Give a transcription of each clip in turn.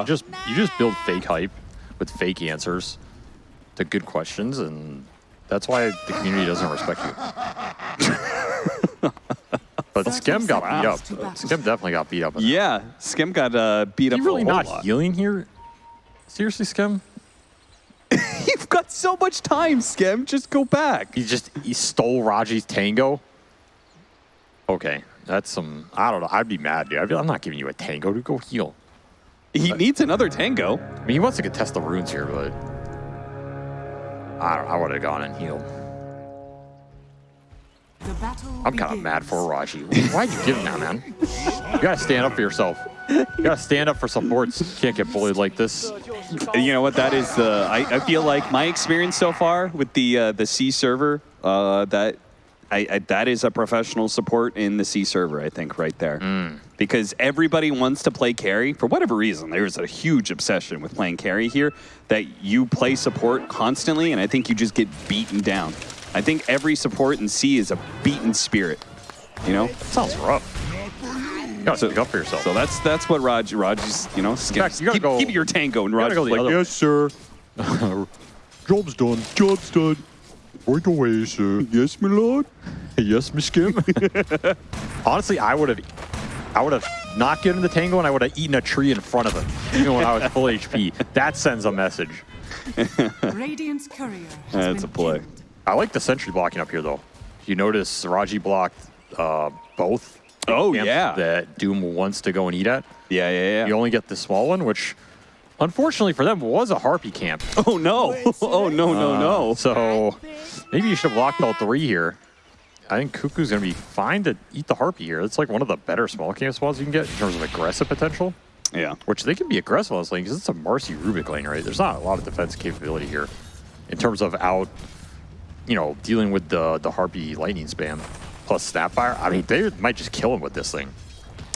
you just you just build fake hype with fake answers to good questions, and that's why the community doesn't respect you. but Skem got beat up. Skem definitely got beat up. Yeah, Skem got uh, beat Is up he really a whole not lot. healing here? Seriously, Skem? You've got so much time, Skem. Just go back. He just he stole Raji's tango. Okay, that's some. I don't know. I'd be mad, dude. I'd be, I'm not giving you a tango to go heal. He needs another tango. I mean, he wants to contest the runes here, but I, I would have gone and healed. I'm kind of mad for Raji. Why'd you give him that, man? You gotta stand up for yourself. You gotta stand up for supports. You can't get bullied like this. You know what? That is the. I, I feel like my experience so far with the uh, the C server. Uh, that I, I that is a professional support in the C server. I think right there, mm. because everybody wants to play carry for whatever reason. There's a huge obsession with playing carry here. That you play support constantly, and I think you just get beaten down. I think every support in C is a beaten spirit. You know. Sounds rough. You gotta stick up for yourself. So that's that's what Raj Raj's you know. fact, you gotta keep, go- keep your tango, and you Raj gotta go the other way. sir. Job's done. Job's done. Right away, sir. Yes, my lord. yes, Miss Kim. Honestly, I would have, I would have not given the tango, and I would have eaten a tree in front of him, even when I was full HP. That sends a message. Radiant's courier. has That's a been play. killed. I like the sentry blocking up here, though. You notice Raji blocked uh, both. Oh, yeah. That Doom wants to go and eat at. Yeah, yeah, yeah. You only get the small one, which, unfortunately for them, was a harpy camp. Oh no! Oh no! No! Uh, no! So maybe you should have blocked all three here. I think Cuckoo's going to be fine to eat the harpy here. It's like one of the better small camp spawns you can get in terms of aggressive potential. Yeah. which they can be aggressive on this lane because it's a Marci Rubik lane, right? There's not a lot of defense capability here in terms of out, you know, dealing with the the Harpy lightning spam plus Snapfire. I mean, they might just kill him with this thing.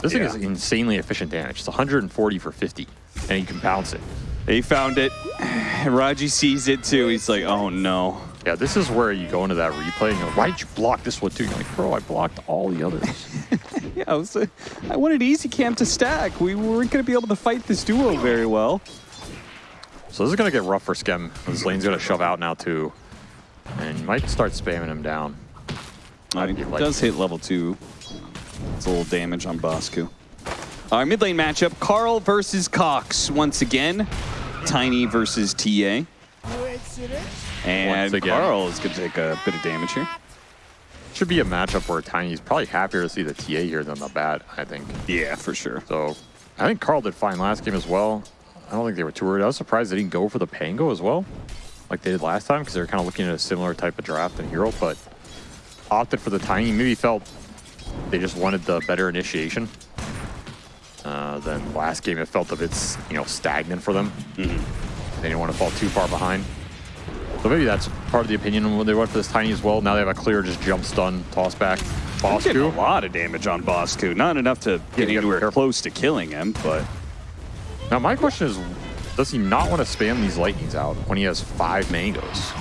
This Yeah. thing is insanely efficient damage. It's 140 for 50, and you can bounce it. He found it. Raji sees it too. He's like, "Oh no!" Yeah, this is where you go into that replay and you're like, why did you block this one too? You're like, bro, I blocked all the others. Yeah, I, was, uh, I wanted easy camp to stack. We weren't going to be able to fight this duo very well. so this is going to get rough for Skem. This lane's going to shove out now too. And you might start spamming him down. I mean, it does hit level two. It's a little damage on Bosku. Our mid lane matchup: Carl versus Cox once again. Tiny versus TA. And. Carl is going to take a bit of damage here. Should be a matchup where Tiny's probably happier to see the TA here than the bat, I think. Yeah, for sure. So I think Carl did fine last game as well. I don't think they were too worried. I was surprised they didn't go for the Pango as well, like they did last time, because they were kind of looking at a similar type of draft than Hero, but opted for the Tiny. Maybe felt they just wanted the better initiation. Uh, then last game it felt a bit, you know, stagnant for them. They didn't want to fall too far behind. So maybe that's part of the opinion when they went for this Tiny as well. Now they have a clear just jump stun, toss back. I'm getting a lot of damage on Bosku. Not enough to get you anywhere close to killing him, but Now my question is, does he not want to spam these lightnings out when he has five mangoes?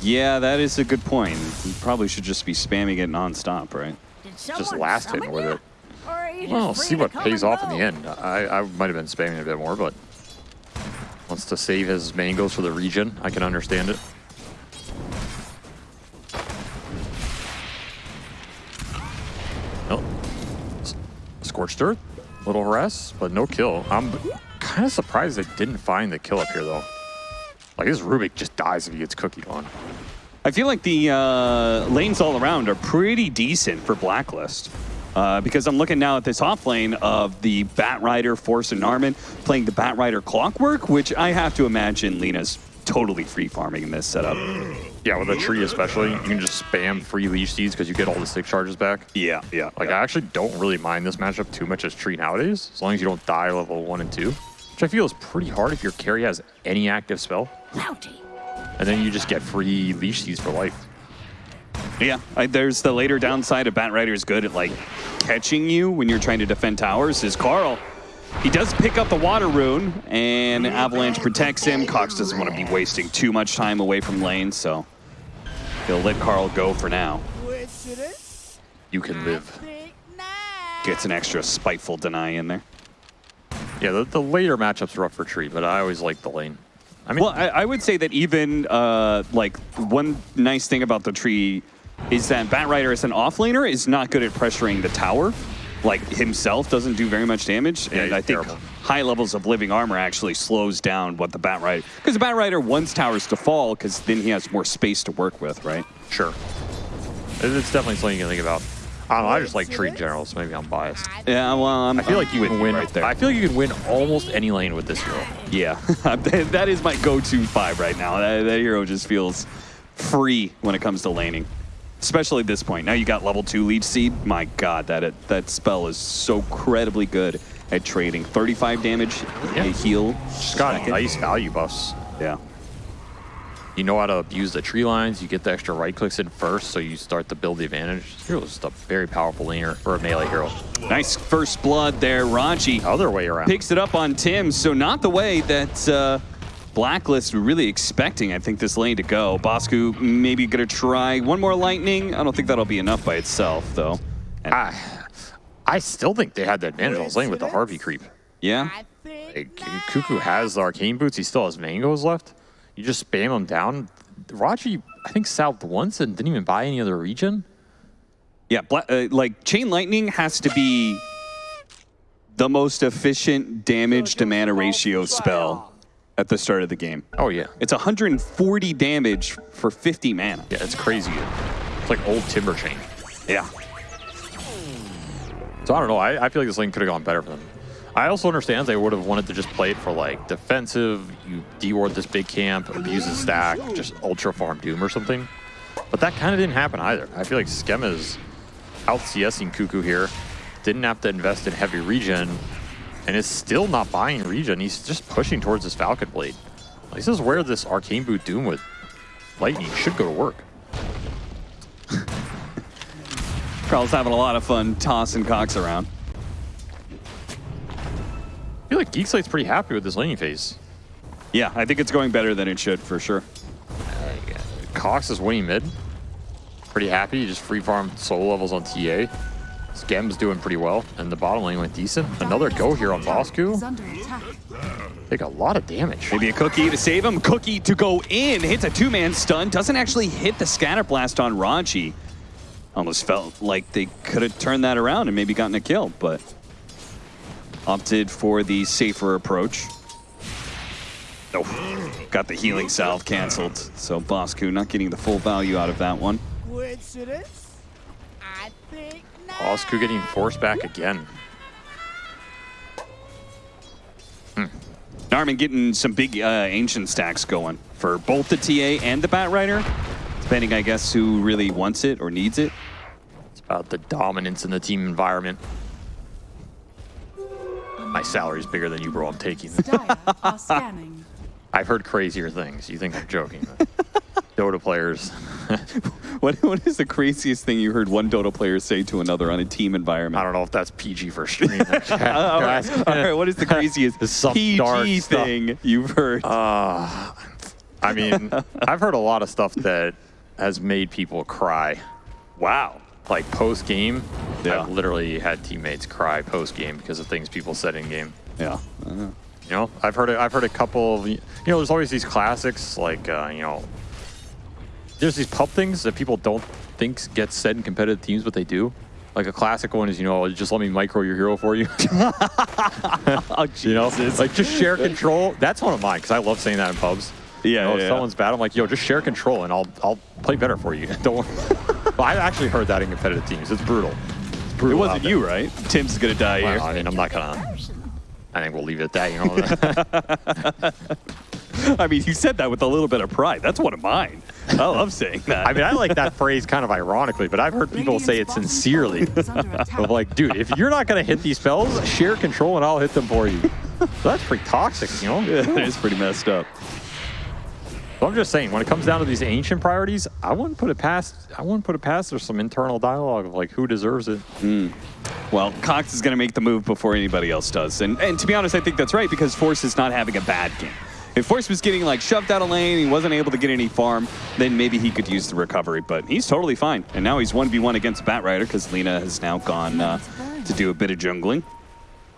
yeah, that is a good point. He probably should just be spamming it nonstop, right? Just last hit with it. Well, see what pays off in the end. I, I might have been spamming a bit more, but wants to save his mangoes for the region. I can understand it. Oh, S- scorched earth, little harass, but no kill. I'm kind of surprised they didn't find the kill up here though. Like this Rubik just dies if he gets cookied on. I feel like the uh, lanes all around are pretty decent for Blacklist. Uh, because I'm looking now at this off lane of the Bat Rider, Force and Narman playing the Bat Rider Clockwork, which I have to imagine Lina's totally free farming in this setup. Yeah, with a tree especially, you can just spam free leech seeds because you get all the stick charges back. Yeah, yeah. Like, I actually don't really mind this matchup too much as Tree nowadays, as long as you don't die level 1 and 2, which I feel is pretty hard if your carry has any active spell, and then you just get free leech seeds for life. Yeah, I, there's the later downside of Bat Rider is good at like catching you when you're trying to defend towers. Is Carl? He does pick up the water rune, and Avalanche protects him. Cox doesn't want to be wasting too much time away from lane, so he'll let Carl go for now. You can live. Gets an extra spiteful deny in there. Yeah, the, the later matchup's rough for Tree, but I always like the lane. I mean, Well, I, I would say that even uh, like one nice thing about the tree is that Batrider as an offlaner is not good at pressuring the tower. Like himself doesn't do very much damage, Yeah, and I think terrible. high levels of living armor actually slows down what the Batrider because the Batrider wants towers to fall because then he has more space to work with, right? sure. It's definitely something you can think about. I don't know, I just like Tree general, so maybe I'm biased. Yeah, well, I'm, I feel like you can win. right there. I feel like you can win almost any lane with this hero. Yeah, that is my go-to five right now. That, that hero just feels free when it comes to laning, especially at this point. Now you got level two leech seed. My God, that that spell is so incredibly good at trading. 35 damage, Yeah. a heal. Just got second. nice value buffs. Yeah. You know how to use the tree lines. You get the extra right clicks in first, so you start to build the advantage. Hero is just a very powerful laner for a melee hero. Nice first blood there, Ranchi. Other way around. Picks it up on Tim, so not the way that uh, Blacklist were really expecting, I think, this lane to go. Bosku maybe gonna try one more lightning. I don't think that'll be enough by itself, though. And- I, I still think they had the advantage on this lane with the harpy creep. yeah? Like, Cuckoo has the arcane boots. He still has mangoes left. You just spam him down. Raji, I think, south once and didn't even buy any other region. Yeah, bla- uh, like Chain Lightning has to be the most efficient damage to mana ratio spell at the start of the game. Oh, yeah. It's 140 damage for 50 mana. Yeah, it's crazy. It's like old timber chain. Yeah. So I don't know. I, I feel like this lane could have gone better for them. I also understand they would have wanted to just play it for like defensive. You deward this big camp, abuse the stack, just ultra farm Doom or something. But that kind of didn't happen either. I feel like Skem is out CSing Cuckoo here. Didn't have to invest in heavy regen, and is still not buying regen. He's just pushing towards his Falcon Blade. This is where this Arcane Boot Doom with Lightning should go to work. Carl's having a lot of fun tossing cocks around. I feel like Geekslate's pretty happy with this laning phase. Yeah, I think it's going better than it should for sure. Cox is winning mid. Pretty happy. He just free farmed solo levels on TA. Skem's doing pretty well, and the bottom lane went decent. Another go here on Bosku. Take a lot of damage. Maybe a cookie to save him. Cookie to go in. Hits a two-man stun. Doesn't actually hit the scatter blast on Ranchi. Almost felt like they could have turned that around and maybe gotten a kill, but opted for the safer approach. Nope. Got the healing salve canceled. So Bosku not getting the full value out of that one. Coincidence? I think not. Bosku getting forced back again. Narman getting some big uh, ancient stacks going for both the TA and the Batrider, depending, I guess, who really wants it or needs it. It's about the dominance in the team environment. My salary's bigger than you, bro. I'm taking it. Dire are scanning. I've heard crazier things. You think I'm joking. Dota players. What, what is the craziest thing you heard one Dota player say to another on a team environment? I don't know if that's PG for stream. All right, all right, what is the craziest is PG dark stuff. thing you've heard? Uh, I mean, I've heard a lot of stuff that has made people cry. wow. Like post game, Yeah. I've literally had teammates cry post game because of things people said in game. Yeah. You know, I've heard I've heard a couple of you know, there's always these classics like uh, you know, there's these pub things that people don't think get said in competitive teams, but they do. Like a classic one is, you know, just let me micro your hero for you. Oh, you know, like just share control. That's one of mine because I love saying that in pubs. Yeah, You know, yeah, if yeah. someone's bad, I'm like, yo, just share control and I'll I'll play better for you. Don't. but I've actually heard that in competitive teams. It's brutal. It's It wasn't you, right? Tim's gonna die Well, here. I mean, I'm not gonna. I think we'll leave it at that. You know. I mean, you said that with a little bit of pride. That's one of mine. I love saying that. I mean, I like that phrase kind of ironically, but I've heard people say it sincerely. tower is under attack. Of like, dude, if you're not gonna hit these spells, share control and I'll hit them for you. So that's pretty toxic, you know. Yeah, it is pretty messed up. So I'm just saying, when it comes down to these ancient priorities, I wouldn't put it past. I wouldn't put it past. There's some internal dialogue of like who deserves it. Well, Cox is going to make the move before anybody else does. And, and to be honest, I think that's right because Force is not having a bad game. If Force was getting like shoved out of lane, he wasn't able to get any farm, then maybe he could use the recovery. But he's totally fine. And now he's 1v1 against Batrider because Lina has now gone uh, to do a bit of jungling.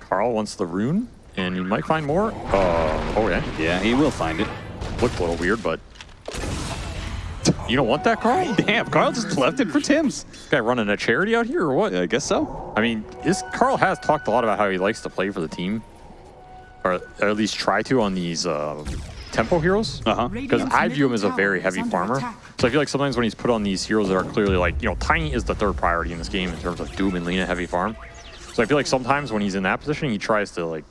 Carl wants the rune. and he might find more. Uh, oh, yeah. Yeah, he will find it. Looked a little weird, but you don't want that, Carl? Damn, Carl just left it for Tim's. Guy running a charity out here or what? I guess so. I mean, this Carl has talked a lot about how he likes to play for the team, or, or at least try to on these uh, tempo heroes. Uh-huh. Because I view him as a very heavy farmer. So I feel like sometimes when he's put on these heroes that are clearly like, you know, Tiny is the third priority in this game in terms of Doom and Lina heavy farm. So I feel like sometimes when he's in that position, he tries to like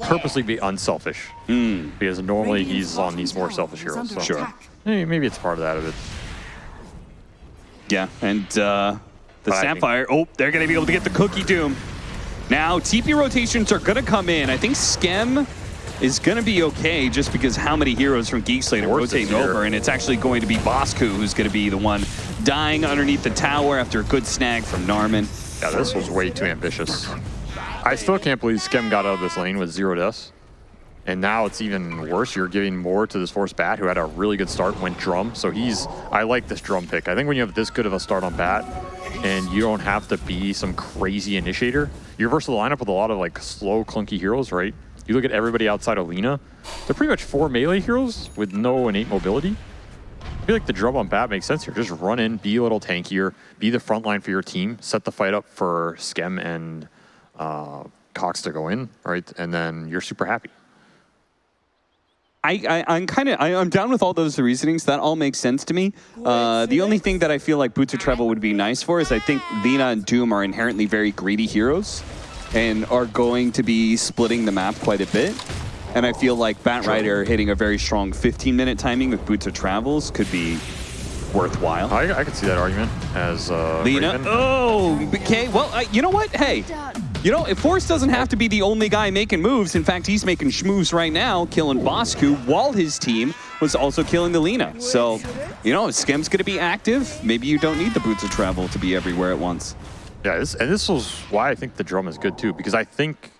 purposely be unselfish. Because normally he's on these more selfish heroes. So Sure. maybe, maybe it's part of that of it. Yeah, and uh, the But I think- Sapphire, oh, they're going to be able to get the Cookie Doom. Now, TP rotations are going to come in. I think Skem is going to be okay just because how many heroes from Geek Slate are rotating over, and it's actually going to be Bosku who's going to be the one dying underneath the tower after a good snag from Narman. Yeah, this was way too ambitious. I still can't believe Skem got out of this lane with zero deaths. And now it's even worse. You're giving more to this Force Bat, who had a really good start, went drum. So he's, I like this drum pick. I think when you have this good of a start on Bat, and you don't have to be some crazy initiator, you're versus the lineup with a lot of like slow, clunky heroes, right? You look at everybody outside of Lina, they're pretty much four melee heroes with no innate mobility. I feel like the drum on bat makes sense here. Just run in, be a little tankier, be the front line for your team, set the fight up for Skem and uh, Cox to go in, right? And then you're super happy. I, I, I'm kind of I'm down with all those reasonings. That all makes sense to me. Uh, the only thing that I feel like Boots of Travel would be nice for is I think Lina and Doom are inherently very greedy heroes, and are going to be splitting the map quite a bit. And I feel like Bat Rider hitting a very strong 15 minute timing with Boots of Travels could be worthwhile. I, I could see that argument as uh, Lina, Raven. oh, okay. Well, uh, you know what? Hey, you know, if Force doesn't have to be the only guy making moves. In fact, he's making schmoves right now, killing Bosku, while his team was also killing the Lina. So, you know, if Skem's going to be active, maybe you don't need the Boots of Travel to be everywhere at once. Yeah, this, and this was why I think the drum is good too, because I think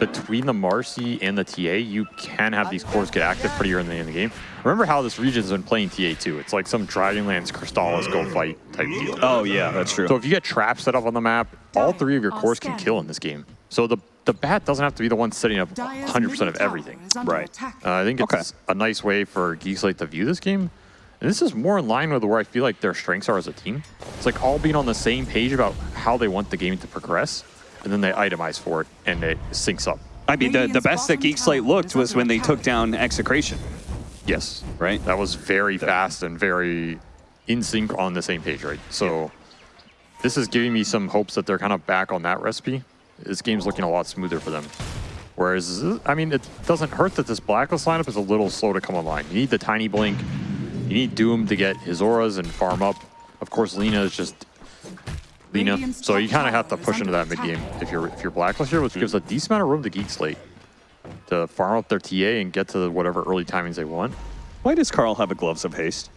between the Marci and the TA, you can have these cores get active pretty early in the game. Remember how this region's been playing TA too. It's like some Dragonlance Crystalys go fight type deal. Oh, yeah, that's true. So if you get traps set up on the map, all three of your cores can kill in this game. So the the bat doesn't have to be the one setting up 100% of everything. Right. Uh, I think it's Okay. a nice way for Geek Slate to view this game. And this is more in line with where I feel like their strengths are as a team. It's like all being on the same page about how they want the game to progress, and then they itemize for it, and it syncs up. I mean, the, the best that Geek Slate looked was when they took down Execration, Yes. right? That was very fast and very in sync on the same page, right? So this is giving me some hopes that they're kind of back on that recipe. This game's looking a lot smoother for them. Whereas, I mean, it doesn't hurt that this Blacklist lineup is a little slow to come online. You need the Tiny Blink. You need Doom to get his auras and farm up. Of course, Lina is just Lina. Radiant's So you kind of have to push into that mid game if you're if you're Blacklist here, which gives a decent amount of room to Geek Slate to farm up their TA and get to whatever early timings they want. Why does Carl have a Gloves of Haste?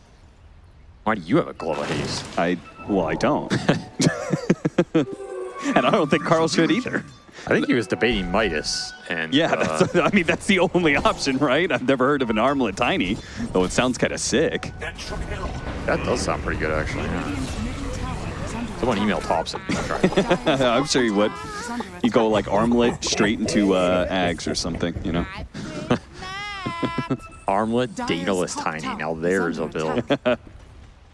Why do you have a glove of haste? I, well, I don't. and I don't think Carl should either. I think he was debating Midas, and Yeah, uh, that's, I mean, that's the only option, right? I've never heard of an armlet tiny, though it sounds kind of sick. that does sound pretty good actually. Yeah. Someone email Thompson. I'm sure you would. You go like armlet straight into uh, Ags or something, you know? Armlet, Daedalus Tiny. Now there's a build. I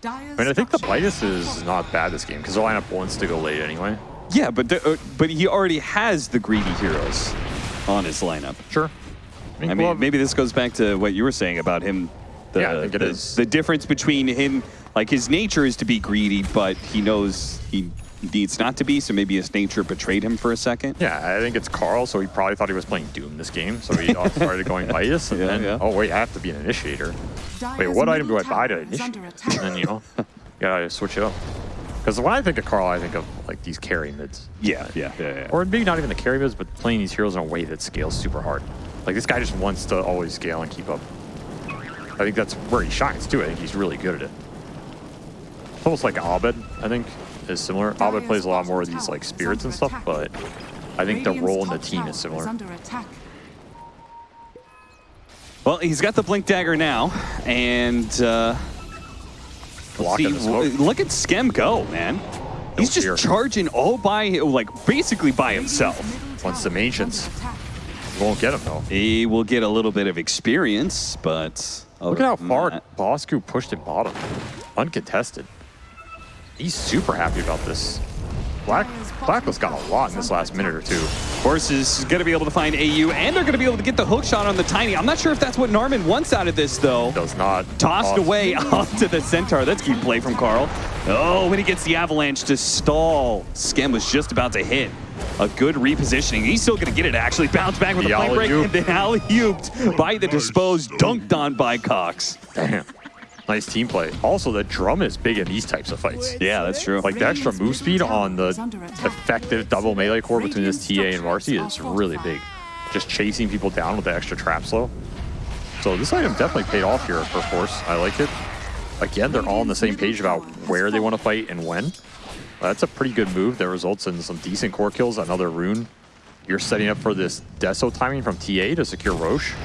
mean, I think the Midas is not bad this game because the lineup wants to go late anyway. Yeah, but the, uh, but he already has the greedy heroes on his lineup. Sure. I mean, Glove- maybe this goes back to what you were saying about him. The, Yeah, I think it the, is. the difference between him, like his nature is to be greedy, but he knows he needs not to be, so maybe his nature betrayed him for a second. Yeah, I think it's Carl, so he probably thought he was playing Doom this game, so he started going Midas, and Yeah, then, yeah. oh wait, I have to be an initiator. Wait, what item do I buy to initiate? And then, you know, you gotta switch it up. Because when I think of Carl, I think of like these carry mids. Yeah, yeah, yeah. yeah. Or maybe not even the carry mids, but playing these heroes in a way that scales super hard. Like this guy just wants to always scale and keep up. I think that's where he shines too. I think he's really good at it. It's almost like Abed, I think, is similar. Abed plays a lot more of these like spirits and stuff, but I think the role in the team is similar. Well, he's got the blink dagger now, and uh, see, in the smoke. w- look at Skem go, man. He's just fear. charging all by, like, basically by himself. Once the ancients. Won't get him though. He will get a little bit of experience, but Look at how far that- Bosku pushed it bottom. Uncontested. He's super happy about this. Black Blacklist got a lot in this last minute or two. Force is going to be able to find AU, and they're going to be able to get the hook shot on the Tiny. I'm not sure if that's what Narman wants out of this, though. Does not. Tossed toss. away to the Centaur. That's key play from Carl. Oh, when he gets the Avalanche to stall. Skem was just about to hit. A good repositioning. He's still going to get it, actually. Bounce back with The a plane break, and then alley-ooped by the disposed, dunked on by Cox. Damn. Nice team play. Also, the drum is big in these types of fights. Yeah, that's true. Like the extra move speed on the effective double melee core between this TA and Marci is really big. Just chasing people down with the extra trap slow. So this item definitely paid off here for Force. I like it. Again, they're all on the same page about where they want to fight and when. That's a pretty good move that results in some decent core kills. Another rune. You're setting up for this Deso timing from TA to secure Roche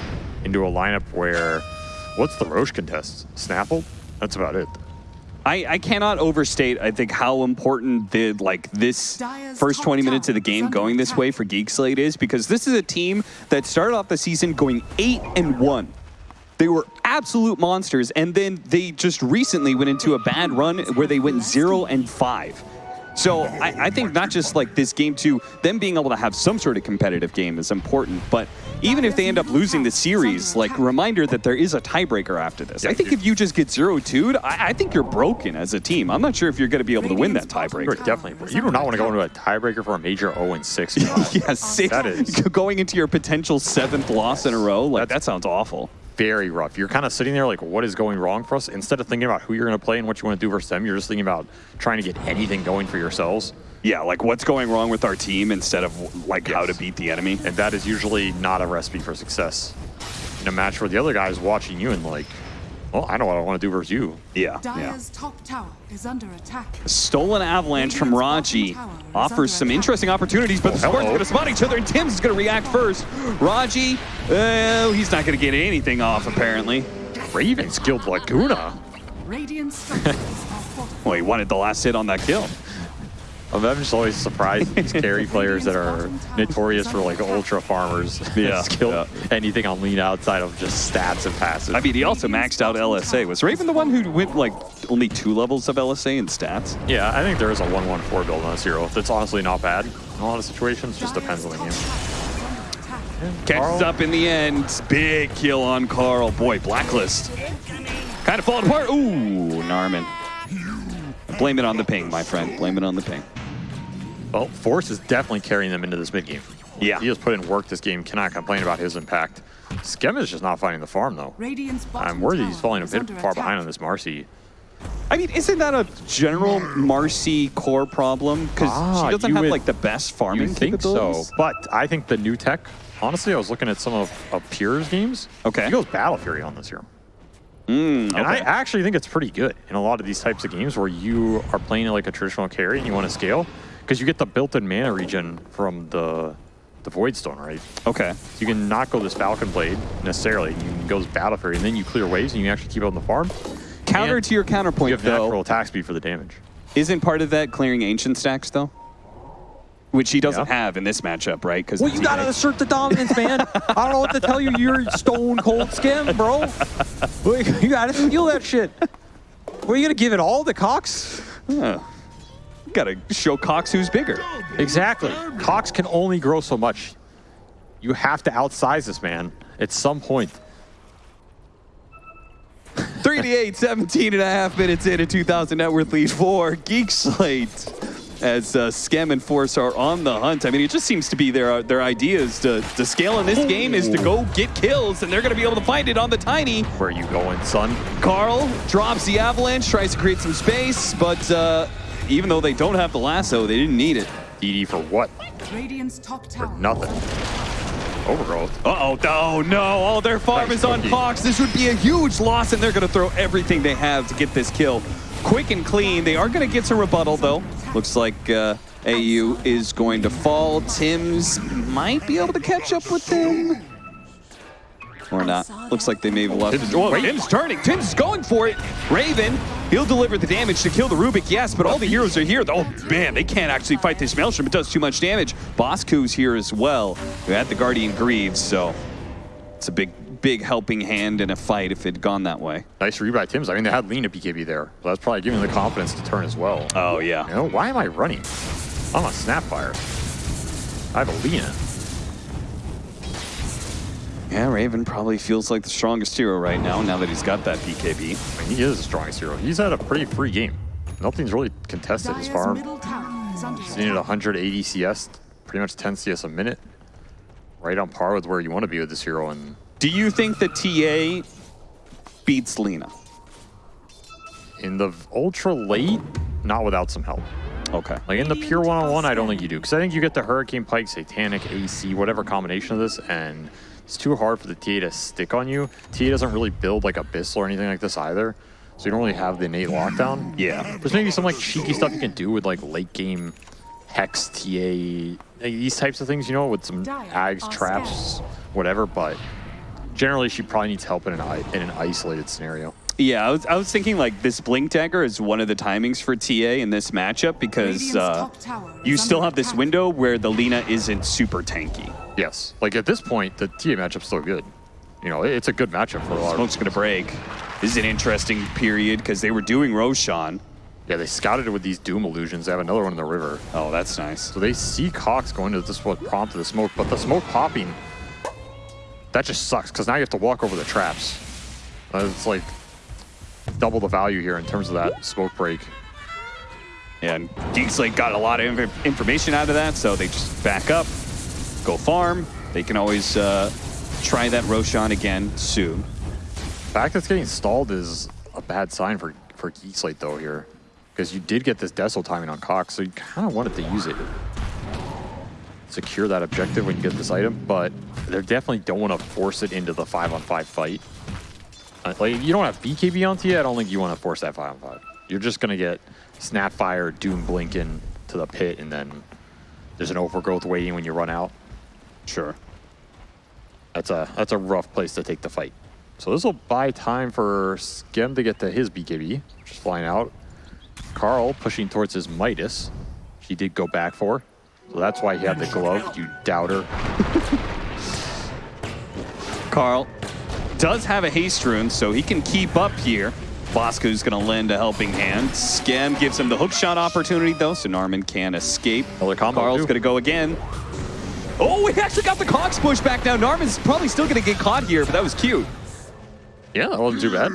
into a lineup where, what's the Roche contest? Snapple? That's about it. I, I cannot overstate, I think, how important the like this first 20 minutes of the game going this way for Geek Slate is because this is a team that started off the season going 8 and 1. They were absolute monsters, and then they just recently went into a bad run where they went 0 and 5. So I, I think not just like this game two, them being able to have some sort of competitive game is important, but even if they end up losing the series, like reminder that there is a tiebreaker after this. I think if you just get 0-2'd, I, I think you're broken as a team. I'm not sure if you're going to be able to win that You're tiebreaker. definitely. You do not want to go into a tiebreaker for a major 0 and 6. Yeah, six, That is- going into your potential seventh loss in a row, like that sounds awful. Very rough. You're kind of sitting there like, what is going wrong for us? Instead of thinking about who you're going to play and what you want to do versus them, you're just thinking about trying to get anything going for yourselves. Yeah, like what's going wrong with our team instead of like how to beat the enemy. And that is usually not a recipe for success. In a match where the other guy is watching you and like, well, I know what I want to do versus you. Yeah, yeah. Top tower is under attack. Stolen avalanche from Raji Bottom tower is offers some attack. interesting opportunities, but the hello. Spartans are going to spot each other, and Tim's is going to react first. Raji, uh, he's not going to get anything off, apparently. Raven skilled Laguna. Radiant structures. Well, he wanted the last hit on that kill. I'm just always surprised at these carry players that are notorious for like ultra farmers. Yeah, skill yeah. anything on lean outside of just stats and passes. I mean, he also maxed out LSA. Was Raven the one who went like only two levels of LSA in stats? yeah, I think there is a 1-1-4 build on Zero. That's honestly not bad in a lot of situations. Just depends on the game. Catches up in the end. Big kill on Carl. Boy, Blacklist. Kind of falling apart. Ooh, Narman. Blame it on the ping, my friend. Blame it on the ping. Well, Force is definitely carrying them into this mid game. Yeah. He has put in work this game. Cannot complain about his impact. Skem is just not finding the farm though. I'm worried he's falling a bit far attack. behind on this Marci. I mean, isn't that a general Marci core problem? Because Ah, she doesn't have would- like the best farming You think so? But I think the new tech. Honestly, I was looking at some of, of Pure's games. Okay. He goes Battle Fury on this hero. Mm, And I actually think it's pretty good in a lot of these types of games where you are playing like a traditional carry and you want to scale because you get the built-in mana regen from the the Void Stone, right? okay. So You can not go this Falcon Blade necessarily. You can go this Battle Fury, and then you clear waves and you actually keep it on the farm. Counter And to your counterpoint, You have though. natural attack speed for the damage. Isn't part of that clearing ancient stacks, though? Which he doesn't Yeah. have in this matchup, right? Because Well, you gotta assert the dominance, man. I don't know what to tell you. You're stone cold skim, bro. You gotta steal that shit. What are you gonna give it all to Cox? Gotta show Cox who's bigger. Exactly. Cox can only grow so much. You have to outsize this man at some point. 38, 17 and a half minutes in a 2,000 net worth lead for Geek Slate. As uh, Skem and Force are on the hunt. I mean, it just seems to be their their ideas to, to scale in this game is to go get kills, and they're going to be able to find it on the Tiny. Where are you going, son? Carl drops the Avalanche, tries to create some space, but uh, even though they don't have the lasso, they didn't need it. DD for what? Radiant's top tower. Nothing. Overgrowth. Uh-oh, no, no, all their farm Nice is on cookie. Cox. This would be a huge loss, and they're going to throw everything they have to get this kill. Quick and clean. They are going to get some rebuttal, though. Looks like uh, AU is going to fall. Tim's might be able to catch up with them. Or not. Looks like they may have left. Tim's- Whoa. Tim's turning. Tim's going for it. Raven, he'll deliver the damage to kill the Rubik, yes, but all the heroes are here. Oh, man, they can't actually fight this Maelstrom. It does too much damage. Bosku's here as well. We had the Guardian Greaves, so it's a big, big helping hand in a fight if it had gone that way. Nice read by Tim's. I mean, they had Lina BKB there. So that's probably giving them the confidence to turn as well. Oh, yeah. You know, why am I running? I'm on Snapfire. I have a Lina. Yeah, Raven probably feels like the strongest hero right now, now that he's got that BKB. I mean, he is the strongest hero. He's had a pretty free game. Nothing's really contested as Dire's far. middle tower is under He's needed attack. 180 CS, pretty much 10 CS a minute. Right on par with where you want to be with this hero. And Do you think the TA beats Lina? in the ultra late, not without some help. Okay. Like in the pure one-on-one, I don't think you do. Because I think you get the Hurricane Pike, Satanic, AC, whatever combination of this, and it's too hard for the TA to stick on you. TA doesn't really build like Abyssal or anything like this either. So you don't really have the innate lockdown. Yeah. There's maybe some like cheeky stuff you can do with like late game Hex, TA, these types of things, you know, with some ags, traps, whatever. But generally, she probably needs help in an, in an isolated scenario. Yeah, I was, I was thinking like this Blink Dagger is one of the timings for TA in this matchup because uh, you still have this window where the Lina isn't super tanky. Yes. Like at this point, the TA matchup's still good. You know, it's a good matchup for a lot of Smoke's going to break. This is an interesting period because they were doing Roshan. Yeah, they scouted it with these Doom illusions. They have another one in the river. Oh, that's nice. So they see Cox going to this what prompted the smoke, but the smoke popping, that just sucks because now you have to walk over the traps. Uh, it's like double the value here in terms of that smoke break. And Geekslate got a lot of inf- information out of that, so they just back up, go farm. They can always uh, try that Roshan again soon. The fact that it's getting stalled is a bad sign for, for Geekslate though here. Because you did get this Desil timing on Cox, so you kind of wanted to use it. Secure that objective when you get this item, but they definitely don't want to force it into the 5 on 5 fight. Like, you don't have BKB on Tia, I don't think you want to force that 5 on 5. You're just going to get Snapfire, Doom blinking to the pit, and then there's an overgrowth waiting when you run out. Sure. That's a that's a rough place to take the fight. So this will buy time for Skem to get to his BKB, just flying out. Carl pushing towards his Midas. He did go back for. So that's why he had the glove, you doubter. Carl does have a haste rune, so he can keep up here. Bosku's going to lend a helping hand. Skem gives him the hook shot opportunity, though, so Narman can escape. Another combo, Carl's too. going to go again. Oh, he actually got the Cox push back now. Narman's probably still going to get caught here, but that was cute. Yeah, that wasn't too bad.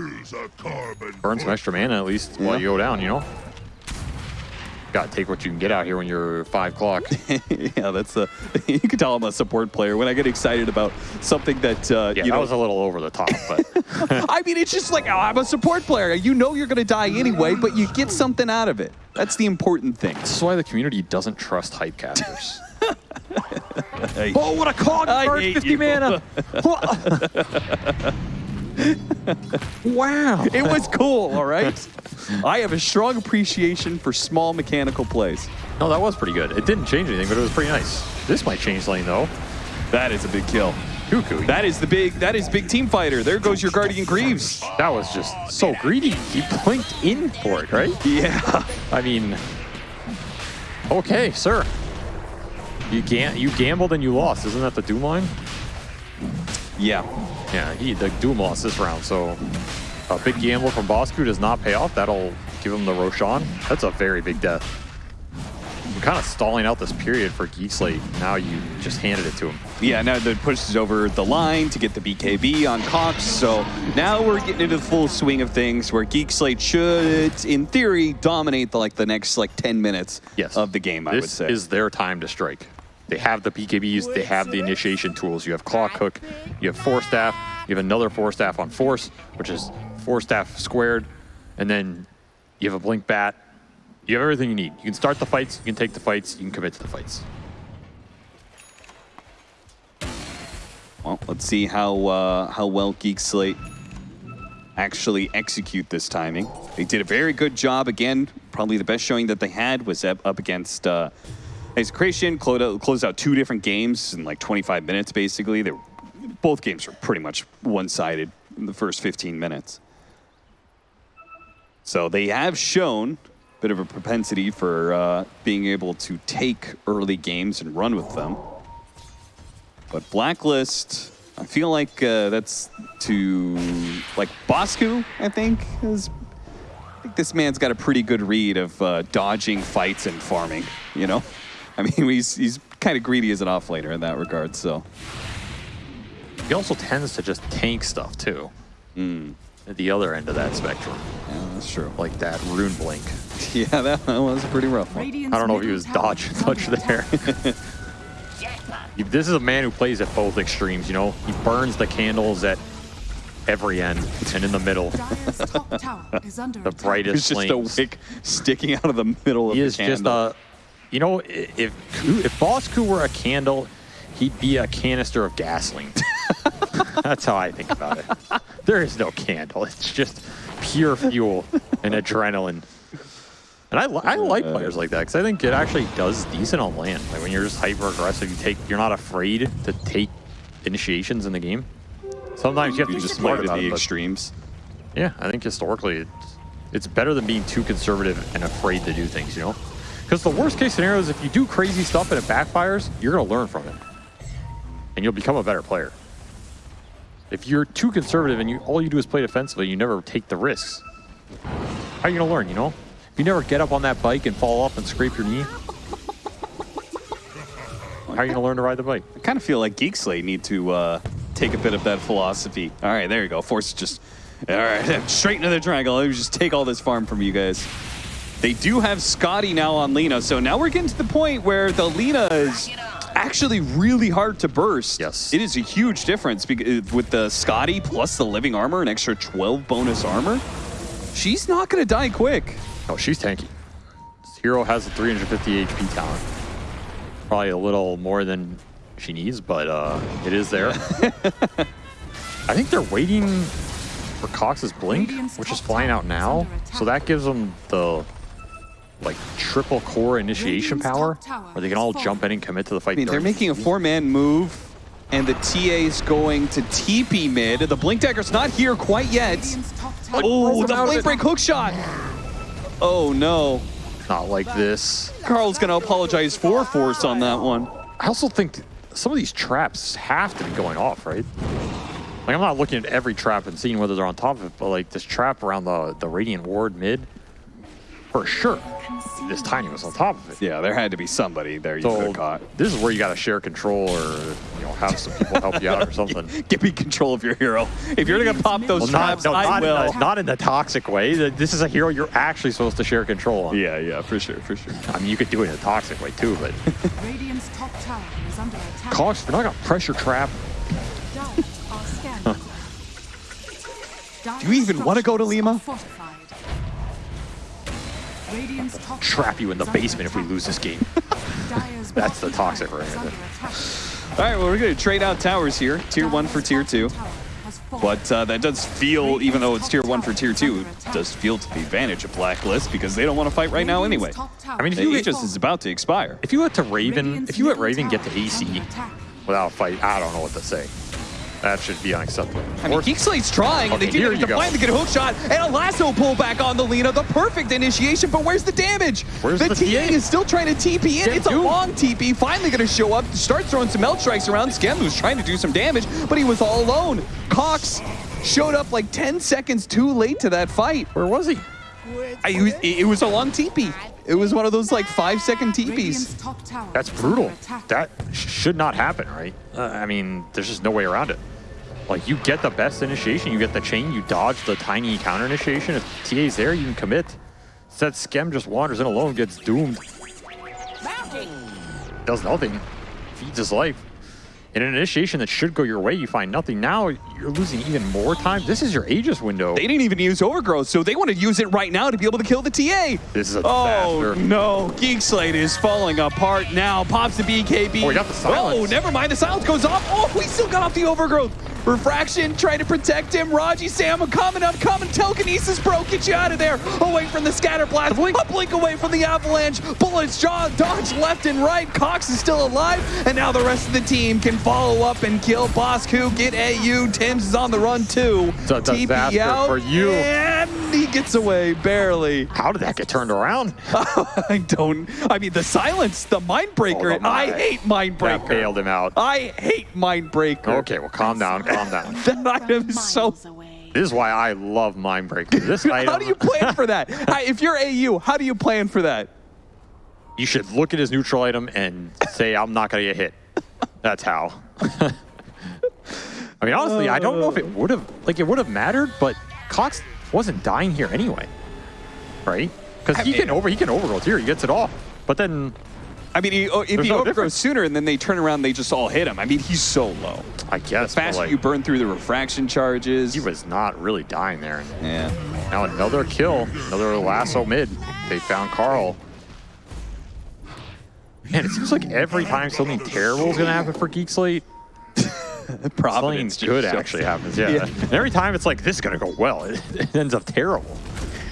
Burn some extra mana at least while you go down, you know? Gotta take what you can get out here when you're 5 o'clock. yeah, that's a. You can tell I'm a support player when I get excited about something that uh, Yeah, you that know. was a little over the top, but I mean, it's just like oh, I'm a support player. You know you're going to die anyway, but you get something out of it. That's the important thing. this is why the community doesn't trust hype casters. Oh, what a cog! I hate 50 you. mana. wow. It was cool, all right? I have a strong appreciation for small mechanical plays. no, that was pretty good. It didn't change anything, but it was pretty nice. This might change lane though. That is a big kill. Cuckoo. That is the big that is big team fighter. There goes your Guardian Greaves. That was just so greedy. He blinked in for it, right? Yeah. I mean, okay, sir. You gam- you gambled and you lost. Isn't that the Doom line? Yeah. Yeah, he the Doom lost this round. So a big gamble from Bosku does not pay off. That'll give him the Roshan. That's a very big death. You're kind of stalling out this period for Geekslate. Now you just handed it to him. Yeah, now the push is over the line to get the BKB on Cox. So now we're getting into the full swing of things where Geek Slate should, in theory, dominate the like the next like 10 minutes Yes. of the game, I this would say. is their time to strike. They have the BKBs, they have the initiation tools. You have Clock Hook, you have Force Staff, you have another Force Staff on Force, which is Force Staff squared, and then you have a Blink Bat. You have everything you need. You can start the fights, you can take the fights, you can commit to the fights. Well, let's see how uh, how well Geek Slate actually execute this timing. They did a very good job. Again, probably the best showing that they had was up, up against uh, Out, closed out two different games in like 25 minutes, basically. They were both games were pretty much one-sided in the first 15 minutes. So they have shown a bit of a propensity for uh, being able to take early games and run with them. But Blacklist, I feel like uh, that's to like Bosku. I think is. I think this man's got a pretty good read of uh, dodging fights and farming. You know, I mean he's he's kind of greedy as an offlaner in that regard. So He also tends to just tank stuff too. At the other end of that spectrum, yeah, that's true. like that rune blink. Yeah, that was a pretty rough one. Radiant's I don't know if he was dodge dodging is much under there. This is a man who plays at both extremes, you know? He burns the candles at every end and in the middle. Top tower is under The attack. brightest It's just a wick sticking out of the middle of He the is just candle. a, you know, if Ku- if Boss Ku were a candle, he'd be a canister of gasoline. That's how I think about it. There is no candle. It's just pure fuel and adrenaline. And I, I like players like that because I think it actually does decent on land. Like when you're just hyper aggressive, you take you're not afraid to take initiations in the game. Sometimes you have to you be just smart play to about the it, extremes. yeah, I think historically it's, it's better than being too conservative and afraid to do things, you know? Because the worst case scenario is if you do crazy stuff and it backfires, you're going to learn from it. And you'll become a better player. If you're too conservative and you all you do is play defensively, you never take the risks. How are you going to learn, you know? If you never get up on that bike and fall off and scrape your knee, how are you going to learn to ride the bike? I kind of feel like Geek Slate need to uh, take a bit of that philosophy. All right, there you go. Force just, all right, straight into the triangle. Let me just take all this farm from you guys. They do have Skadi now on Lina, so now we're getting to the point where the Lina is actually really hard to burst. Yes. It is a huge difference with the Skadi plus the living armor, an extra 12 bonus armor. She's not going to die quick. Oh, she's tanky. This hero has a 350 HP talent. Probably a little more than she needs, but uh, it is there. I think they're waiting for Cox's blink, which is flying out now. So that gives them the like triple core initiation power, top where they can all jump in and commit to the fight. I mean, they're making a four-man move, and the TA is going to TP mid. The Blink Dagger's not here quite yet. Radiant's top tower Oh, oh the under Blink. Break hook shot. Oh, no. not like this. Carl's going to apologize for Force on that one. I also think some of these traps have to be going off, right? Like I'm not looking at every trap and seeing whether they're on top of it, but like this trap around the the radiant ward mid, for sure, this tiny was on top of it. Yeah, there had to be somebody there you could have caught. this is where you got to share control, or you know, have some people help you out or something. Give me control of your hero. If you're going to pop those Well, traps, not, no, I not, will. In the, not in the toxic way. This is a hero you're actually supposed to share control on. Yeah, yeah, for sure, for sure. I mean, you could do it in a toxic way too, but Radiant's top tower is under attack. Cox, you're not gonna pressure trap. Dire are scanning. Do you even wanna go to Lima? Trap you in the basement if we lose this game. That's the toxic right there. All right, well, we're going to trade out towers here. Tier 1 for Tier 2. But uh, that does feel, even though it's Tier 1 for Tier 2, does feel to the advantage of Blacklist because they don't want to fight right now anyway. I mean, if The you Aegis is about to expire. If you let to Raven, if you let Raven get to AC without a fight, I don't know what to say. That should be unacceptable. I mean, Or- Geek trying, and Okay, they do here get you to go. finally get a hook shot, and a lasso pullback on the Lina, the perfect initiation, but where's the damage? Where's the, the TA TA? is still trying to TP in. Get it's a long TP, finally going to show up, Starts throwing some melt strikes around. Skem was trying to do some damage, but he was all alone. Cox showed up like 10 seconds too late to that fight. Where was he? I, it, was, it was a long TP. It was one of those like five second TPs. That's brutal. That should not happen, right? Uh, I mean, there's just no way around it. Like, you get the best initiation, you get the chain, you dodge the tiny counter initiation. If TA's there, you can commit. Instead, Skem just wanders in alone, gets doomed, does nothing, feeds his life. In an initiation that should go your way, you find nothing. Now you're losing even more time. This is your Aegis window. They didn't even use Overgrowth, so they want to use it right now to be able to kill the TA. This is a oh, disaster. Oh no, Geek Slate is falling apart now. Pops the BKB. Oh, we got the silence. Oh, never mind. The silence goes off. Oh, we still got off the Overgrowth. Refraction trying to protect him. Raji Sam, I'm coming, I'm coming. Telekinesis, bro, get you out of there. Away from the scatter blast. A blink away from the avalanche. Bullets jaw dodge left and right. Cox is still alive. And now the rest of the team can follow up and kill Bosku. Get AU. Tim's is on the run too. It's a TP disaster out, for you. And he gets away barely. How did that get turned around? I don't. I mean, the silence, the mind breaker. Oh, the I hate mind breaker. That bailed him out. I hate mind breaker. Okay, well, calm down, calm down. That item is so. This is why I love Mindbreaker. This item, How do you plan for that? Hi, if you're AU, how do you plan for that? you should look at his neutral item and say, I'm not going to get hit. That's how. I mean, honestly, I don't know if it uh. would have, like, it would have mattered, but Cox wasn't dying here anyway. Right? Because he can over, he can overgrowth here. He gets it off. But then, I mean, he, oh, if There's he no overgrows sooner and then they turn around, they just all hit him. I mean, he's so low. I guess, The faster like, you burn through the refraction charges. he was not really dying there. Yeah. now another kill, another lasso mid. They found Carl. Man, it seems like every time something terrible is going to happen for Geek Slate, something Providence just good actually happens. Yeah. Yeah. And every time it's like, this is going to go well. It, it ends up terrible.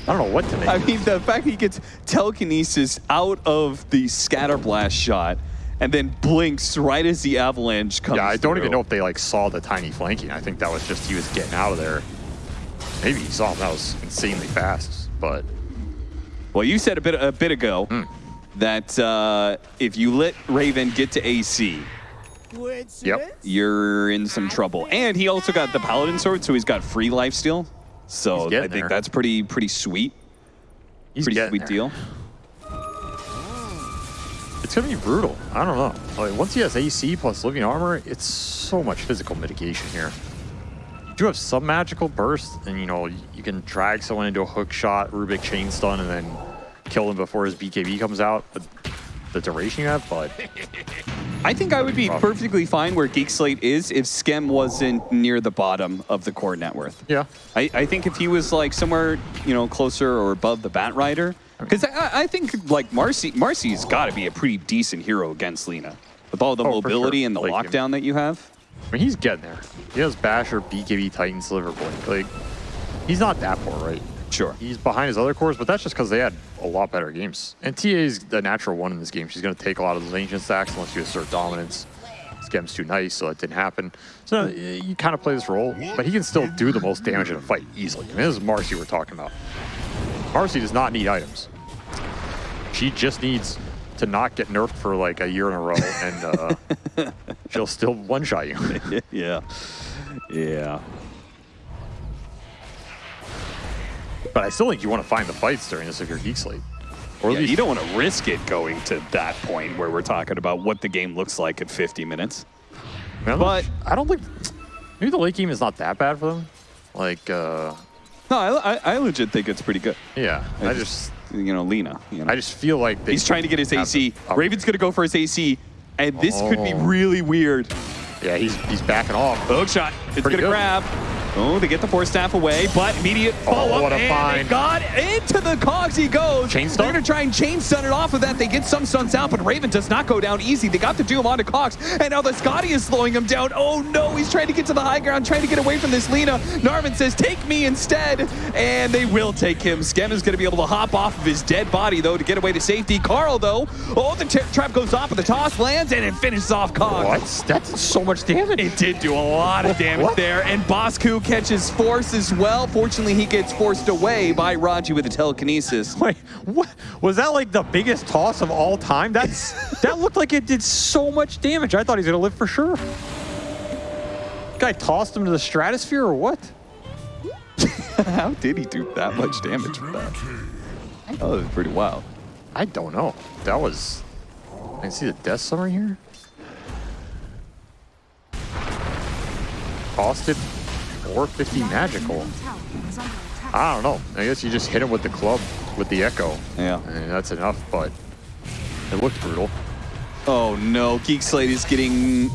I don't know what to make. I mean, the fact that he gets telekinesis out of the scatter blast shot and then blinks right as the avalanche comes. Yeah, I don't even know if they like saw the tiny flanking. I think that was just he was getting out of there. Maybe he saw him. That was insanely fast. But Well, you said a bit a bit ago Hmm. that uh, if you let Raven get to AC, yep, you're in some trouble. And he also got the Paladin sword, so he's got free life steal. So I think there. that's pretty pretty sweet. he's pretty sweet there. deal. It's gonna be brutal. I don't know. Like, once he has AC plus living armor, it's so much physical mitigation here. You do have some magical burst, and you know you can drag someone into a hook shot, Rubik chain stun, and then kill him before his BKB comes out. But the duration you have, but I think I would be rough. perfectly fine where Geek Slate is if Skem wasn't near the bottom of the core net worth. yeah, I, I think if he was like somewhere, you know, closer or above the Batrider, because I, I think like Marci, Marci's got to be a pretty decent hero against Lina with all the Oh, mobility sure. and the Like, lockdown that you have. I mean he's getting there. He has Basher, BKB, Titan, Sliver Blink. Like he's not that poor, right? Sure. He's behind his other cores, but that's just because they had a lot better games. And TA is the natural one in this game. She's going to take a lot of those ancient stacks unless you assert dominance. Skem's too nice, so that didn't happen. So uh, you kind of play this role, but he can still do the most damage in a fight easily. I mean, this is Marci we're talking about. Marci does not need items. She just needs to not get nerfed for like a year in a row, and uh, she'll still one-shot you. yeah. Yeah. But I still think you want to find the fights during this if you're Geek Slate. Or at Yeah, least you don't want to risk it going to that point where we're talking about what the game looks like at 50 minutes. Man, But- I don't think maybe the late game is not that bad for them. Like, uh, No, I, I, I legit think it's pretty good. yeah, I I just- just, You know, Lina. You know. I just feel like they He's trying to get his AC. the- Raven's going to go for his AC, and this could be Oh. really weird. Yeah, he's he's backing off. Hook shot. It's Pretty going to good. grab. Oh, they get the force staff away, but immediate oh, follow up. what a and find. got into the cogs he goes. Chain They're going to try and chain stun it off of that. They get some stuns out, but Raven does not go down easy. They got the Doom onto Cox, and now the Skadi is slowing him down. Oh no, he's trying to get to the high ground, trying to get away from this Lina. Narvin says, take me instead, and they will take him. Skem is going to be able to hop off of his dead body, though, to get away to safety. Carl, though, oh, the trap goes off, but the toss lands, and it finishes off Cox. What? That's so much damage. It did do a lot of damage there, and Bosku catches force as well. Fortunately, he gets forced away by Raji with the telekinesis. Wait, what? Was that like the biggest toss of all time? That's that looked like it did so much damage. I thought he's gonna live for sure. Guy tossed him to the stratosphere or what? How did he do that much damage with that? That was pretty wild. I don't know. That was. I can see the death summary here. Costed 450 magical. Middle tower is under attack. I don't know. I guess you just hit him with the club with the echo. Yeah. And that's enough, but it looked brutal. Oh no, Geek Slate is getting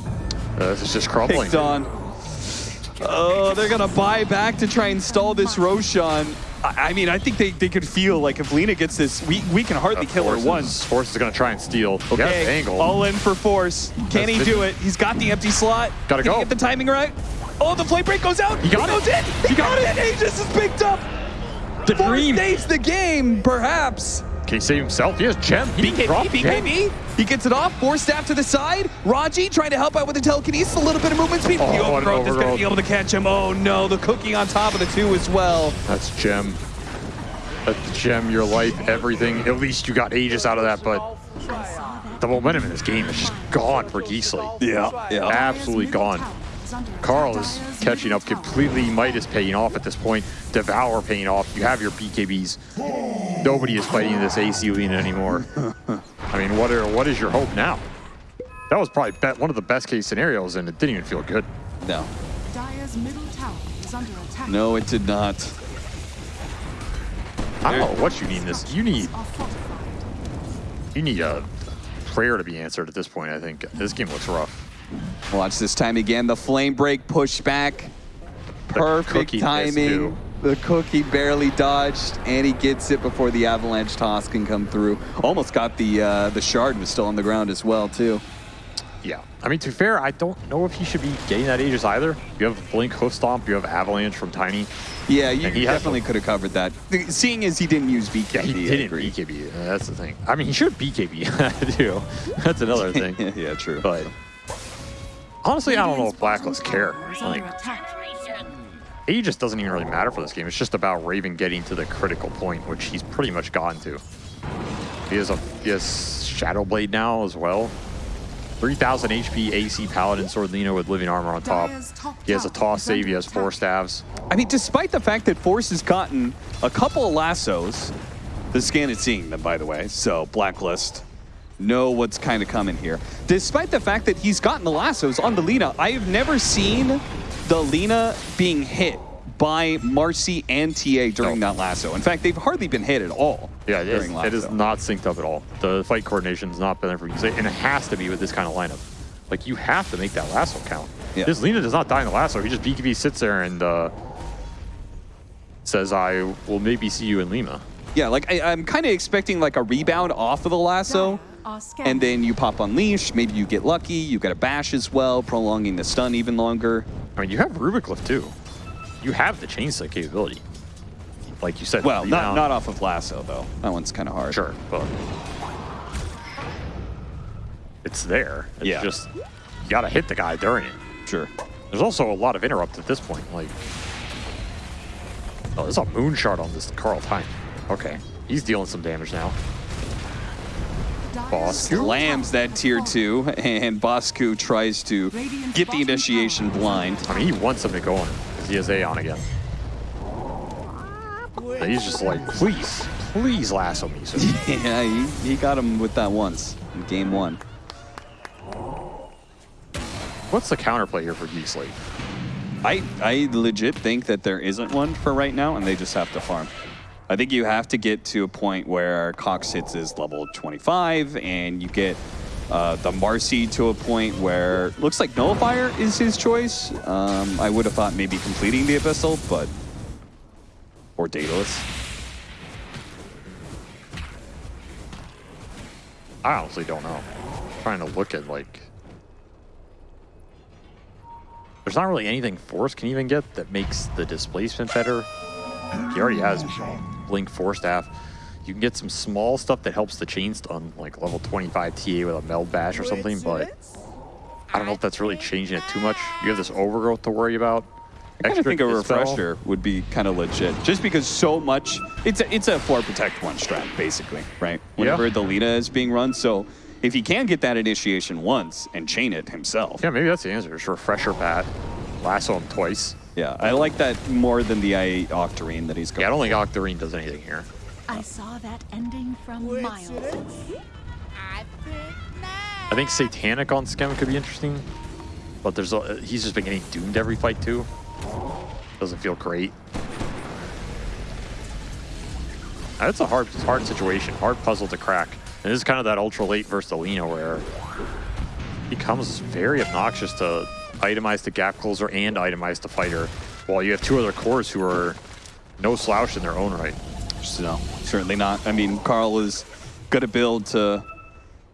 Uh, this is just crumbling. picked on. Oh, they're gonna buy back to try and stall this Roshan. I, mean, I think they, they could feel like if Lina gets this, we, we can hardly kill her once. Force is going to try and steal. Okay, angle. all in for force. Can That's he do it? He's got the empty slot. Gotta Can go. he get the timing right? Oh, the flame break goes out. He got goes it. in. He, got, it. Aegis is picked up. The Force dream. saves the game, perhaps. Can he save himself? He has Gem. He BKB, drop Gem. He gets it off. Four staff to the side. Raji trying to help out with the telekinesis. A little bit of movement speed. Oh, the overgrowth is going to be able to catch him. Oh no, the cookie on top of the two as well. That's Gem. That's Gem, your life, everything. At least you got Aegis out of that, but the momentum in this game is just gone for Geek Slate. Yeah, yeah. Absolutely gone. Carl is catching up completely. Midas paying off at this point. Devour paying off. You have your BKBs. Nobody is fighting this AC Lina anymore. I mean, what are what is your hope now? That was probably bet one of the best case scenarios, and it didn't even feel good. No, Dyer's middle tower is under attack. no, it did not. I don't know what you need in this. You need you need a prayer to be answered at this point. I think this game looks rough. Watch this time again. The flame break pushed back. The Perfect cookie timing. The cookie barely dodged, and he gets it before the avalanche toss can come through. Almost got the uh, the shard was still on the ground as well too. Yeah. I mean, to be fair, I don't know if he should be getting that Aegis either. You have Blink Hoof Stomp, you have Avalanche from Tiny. Yeah, you he definitely could have covered that. Seeing as he didn't use BKB, Yeah, he didn't. BKB. That's the thing. I mean, he should BKB too. That's another thing. yeah, true. But honestly, I don't know if Blacklist bottom care. tower is under Like, attack. Aegis doesn't even really matter for this game. It's just about Raven getting to the critical point, which he's pretty much gotten to. He has a he has Shadow Blade now as well. 3,000 HP AC Paladin Sword Lina with living armor on top. He has a toss save. He has four staves. I mean, despite the fact that Force has gotten a couple of lassos, the scan is seeing them, by the way. So Blacklist know what's kind of coming here. Despite the fact that he's gotten the lassos on the Lina, I have never seen the Lina being hit by Marci and TA during No. that lasso. In fact, they've hardly been hit at all Yeah, it is, it is not synced up at all. The fight coordination has not been for you. And it has to be with this kind of lineup. Like, you have to make that lasso count. Yeah. This Lina does not die in the lasso. He just BKB sits there and uh, says, I will maybe see you in Lima. Yeah, like I, I'm kind of expecting like a rebound off of the lasso. Scanning. And then you pop Unleash, maybe you get lucky, you get a bash as well, prolonging the stun even longer. I mean, you have Rubicliff too. You have the Chainsaw capability. Like you said, Well, not, not off of Lasso, though. That one's kind of hard. Sure, but it's there. It's Yeah. just you gotta hit the guy during it. Sure. There's also a lot of interrupt at this point. Like, oh, there's a moon shard on this Carl Time. Okay, he's dealing some damage now. Top Slams that tier two, and Bosku tries to get the initiation blind. I mean, he wants him to go on because he has Aeon again. And he's just like, please, please lasso me. So yeah, he, he got him with that once in game one. what's the counterplay here for Geek Slate? I, I legit think that there isn't one for right now, and they just have to farm. I think you have to get to a point where Cox hits is level 25, and you get uh, the Marcy to a point where looks like Nullifier is his choice. Um, I would have thought maybe completing the Abyssal, but or Daedalus. I honestly don't know. I'm trying to look at like. There's not really anything Force can even get that makes the displacement better. He already has Blink Force Staff. You can get some small stuff that helps the chain stun, like level 25 TA with a Meld Bash or something, but I don't know if that's really changing it too much. You have this overgrowth to worry about. I kind of think a refresher would be kind of legit, just because so much. It's a, it's a floor protect one strat basically, right? Whenever the Lita is being run, so if he can get that initiation once and chain it himself, Yeah, maybe that's the answer. Just refresher pat, lasso him twice. Yeah, I like that more than the I Octarine that he's Yeah, going. I don't think Octarine does anything here. I saw that ending from miles away. I think Satanic on Skem could be interesting, but there's a, he's just been getting doomed every fight too. Doesn't feel great. That's a hard, hard situation, hard puzzle to crack. And this is kind of that ultra late versus Alina where he becomes very obnoxious to itemize the gap closer and itemize the fighter, while you have two other cores who are no slouch in their own right. So certainly not. I mean, Carl is gonna build to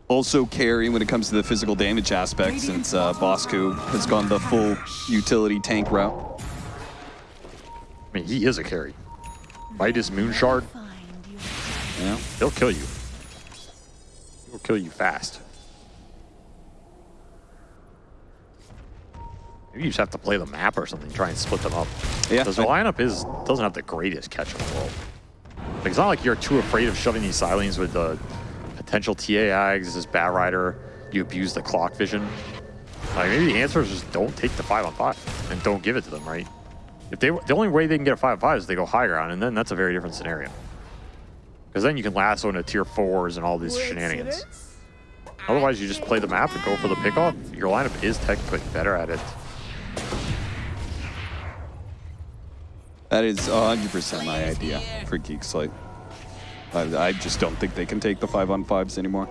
also carry when it comes to the physical damage aspect since uh, Bosku has gone the full utility tank route. I mean, he is a carry. Midas Moonshard, Find your Yeah. he'll kill you. He'll kill you fast. Maybe you just have to play the map or something, try and split them up. Yeah, Because the lineup is doesn't have the greatest catch in the world. Like, it's not like you're too afraid of shoving these silings with the potential TA ags, this Batrider, you abuse the clock vision. Like maybe the answer is just don't take the five on five and don't give it to them, right? If they the only way they can get a five on five is they go high ground, and then that's a very different scenario. Because then you can lasso into tier fours and all these shenanigans. Otherwise, you just play the map and go for the pickoff. Your lineup is technically better at it. That is 100% my idea for Geek Slate. I, I just don't think they can take the five on fives anymore.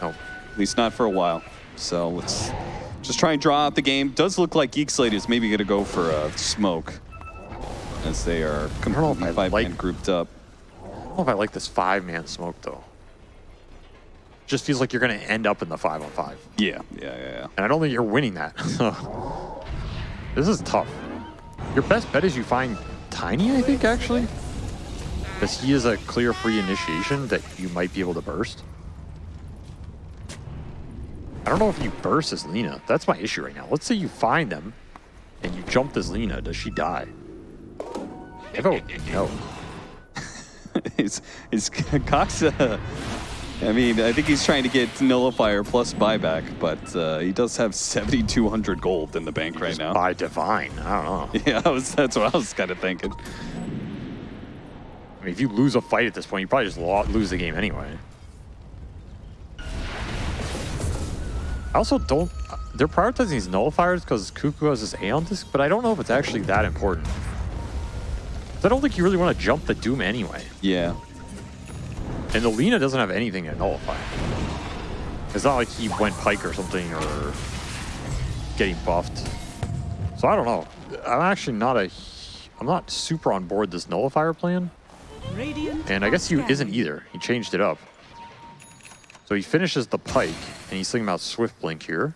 No, At least not for a while. So let's just try and draw out the game. Does look like Geek Slate is maybe going to go for a smoke as they are know if completely I five like- man grouped up. I don't know if I like this five-man smoke though. Just feels like you're going to end up in the five on five, Yeah, yeah, yeah, yeah. and I don't think you're winning that. This is tough. Your best bet is you find Tiny, I think actually, because he is a clear free initiation that you might be able to burst. I don't know if you burst as Lina. That's my issue right now. Let's say you find them and you jump as Lina. Does she die? I no. is is Cox? I mean, I think he's trying to get nullifier plus buyback, but uh, he does have 7,200 gold in the bank right now. By divine. I don't know. Yeah, I was, that's what I was kind of thinking. I mean, if you lose a fight at this point, you probably just lo- lose the game anyway. I also don't. They're prioritizing these nullifiers because Kuku has this Aeon disc, but I don't know if it's actually that important. I don't think you really want to jump the Doom anyway. Yeah. And the Lina doesn't have anything to nullify. It's not like he went Pike or something or getting buffed. So I don't know. I'm actually not a. I'm not super on board this nullifier plan. Radiant And I guess he isn't either. He changed it up. So he finishes the pike, and he's thinking about Swift Blink here.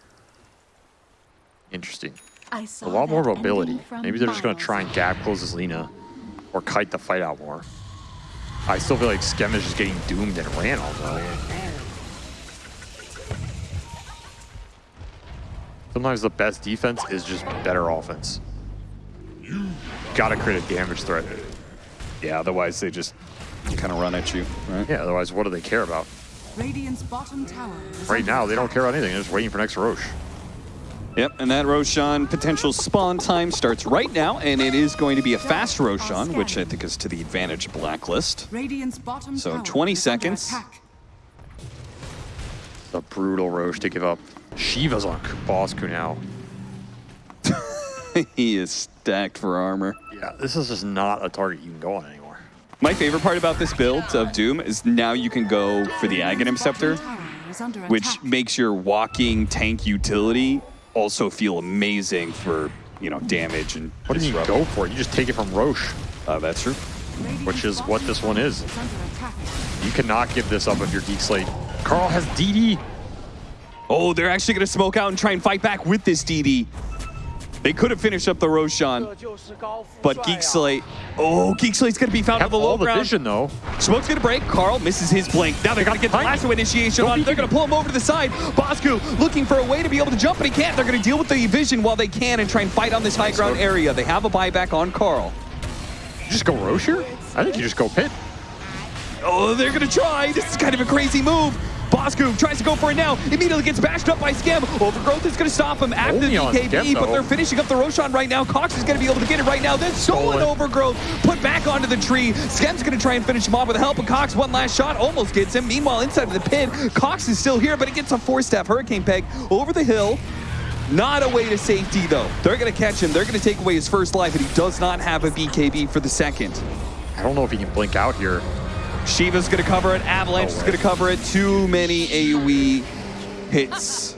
Interesting. I saw A lot more mobility. Maybe they're just going to try and gap close his Lina, or kite the fight out more. I still feel like Skem is just getting doomed and ran all though. Sometimes the best defense is just better offense. Gotta create a damage threat. Yeah, otherwise they just kind of run at you, right? Yeah, otherwise, what do they care about? Radiant's bottom tower Right now, they don't care about anything. They're just waiting for next Roche. Yep, and that Roshan potential spawn time starts right now, and it is going to be a fast Roshan, which I think is to the advantage of Blacklist. So, 20 seconds. attack. The brutal Roche to give up. Shiva's on Bosku now. he is stacked for armor. Yeah, this is just not a target you can go on anymore. My favorite part about this build of Doom is now you can go for the Aghanim Scepter, bottom tower is under which makes your walking tank utility also feel amazing for, you know, damage and What do you go for? You just take it from Roche. Uh, that's true. Which is what this one is. You cannot give this up if you're Geek Slate. Carl has DD. Oh, they're actually going to smoke out and try and fight back with this DD. They could have finished up the Roshan, but Geek Slate. Oh, Geek Slate's going to be found on the low all the ground. vision though. Smoke's going to break. Carl misses his blink. Now they're going to get the lasso initiation Don't on. They're going to pull him over to the side. Bosku looking for a way to be able to jump, but he can't. They're going to deal with the vision while they can and try and fight on this high ground area. They have a buyback on Carl. You just go Roche here? I think you just go Pit. Oh, they're going to try. This is kind of a crazy move. Bosku tries to go for it now. Immediately gets bashed up by Skem. Overgrowth is going to stop him after Only Skem, but they're finishing up the Roshan right now. Cox is going to be able to get it right now. Then stolen. Overgrowth, put back onto the tree. Skem's going to try and finish him off with the help of Cox. One last shot almost gets him. Meanwhile, inside of the pit, Cox is still here, but he gets a four-step Hurricane Pike over the hill. Not a way to safety, though. They're going to catch him. They're going to take away his first life, and he does not have a BKB for the second. I don't know if he can blink out here. Shiva's gonna cover it. Avalanche No is gonna cover it. Too many AoE hits.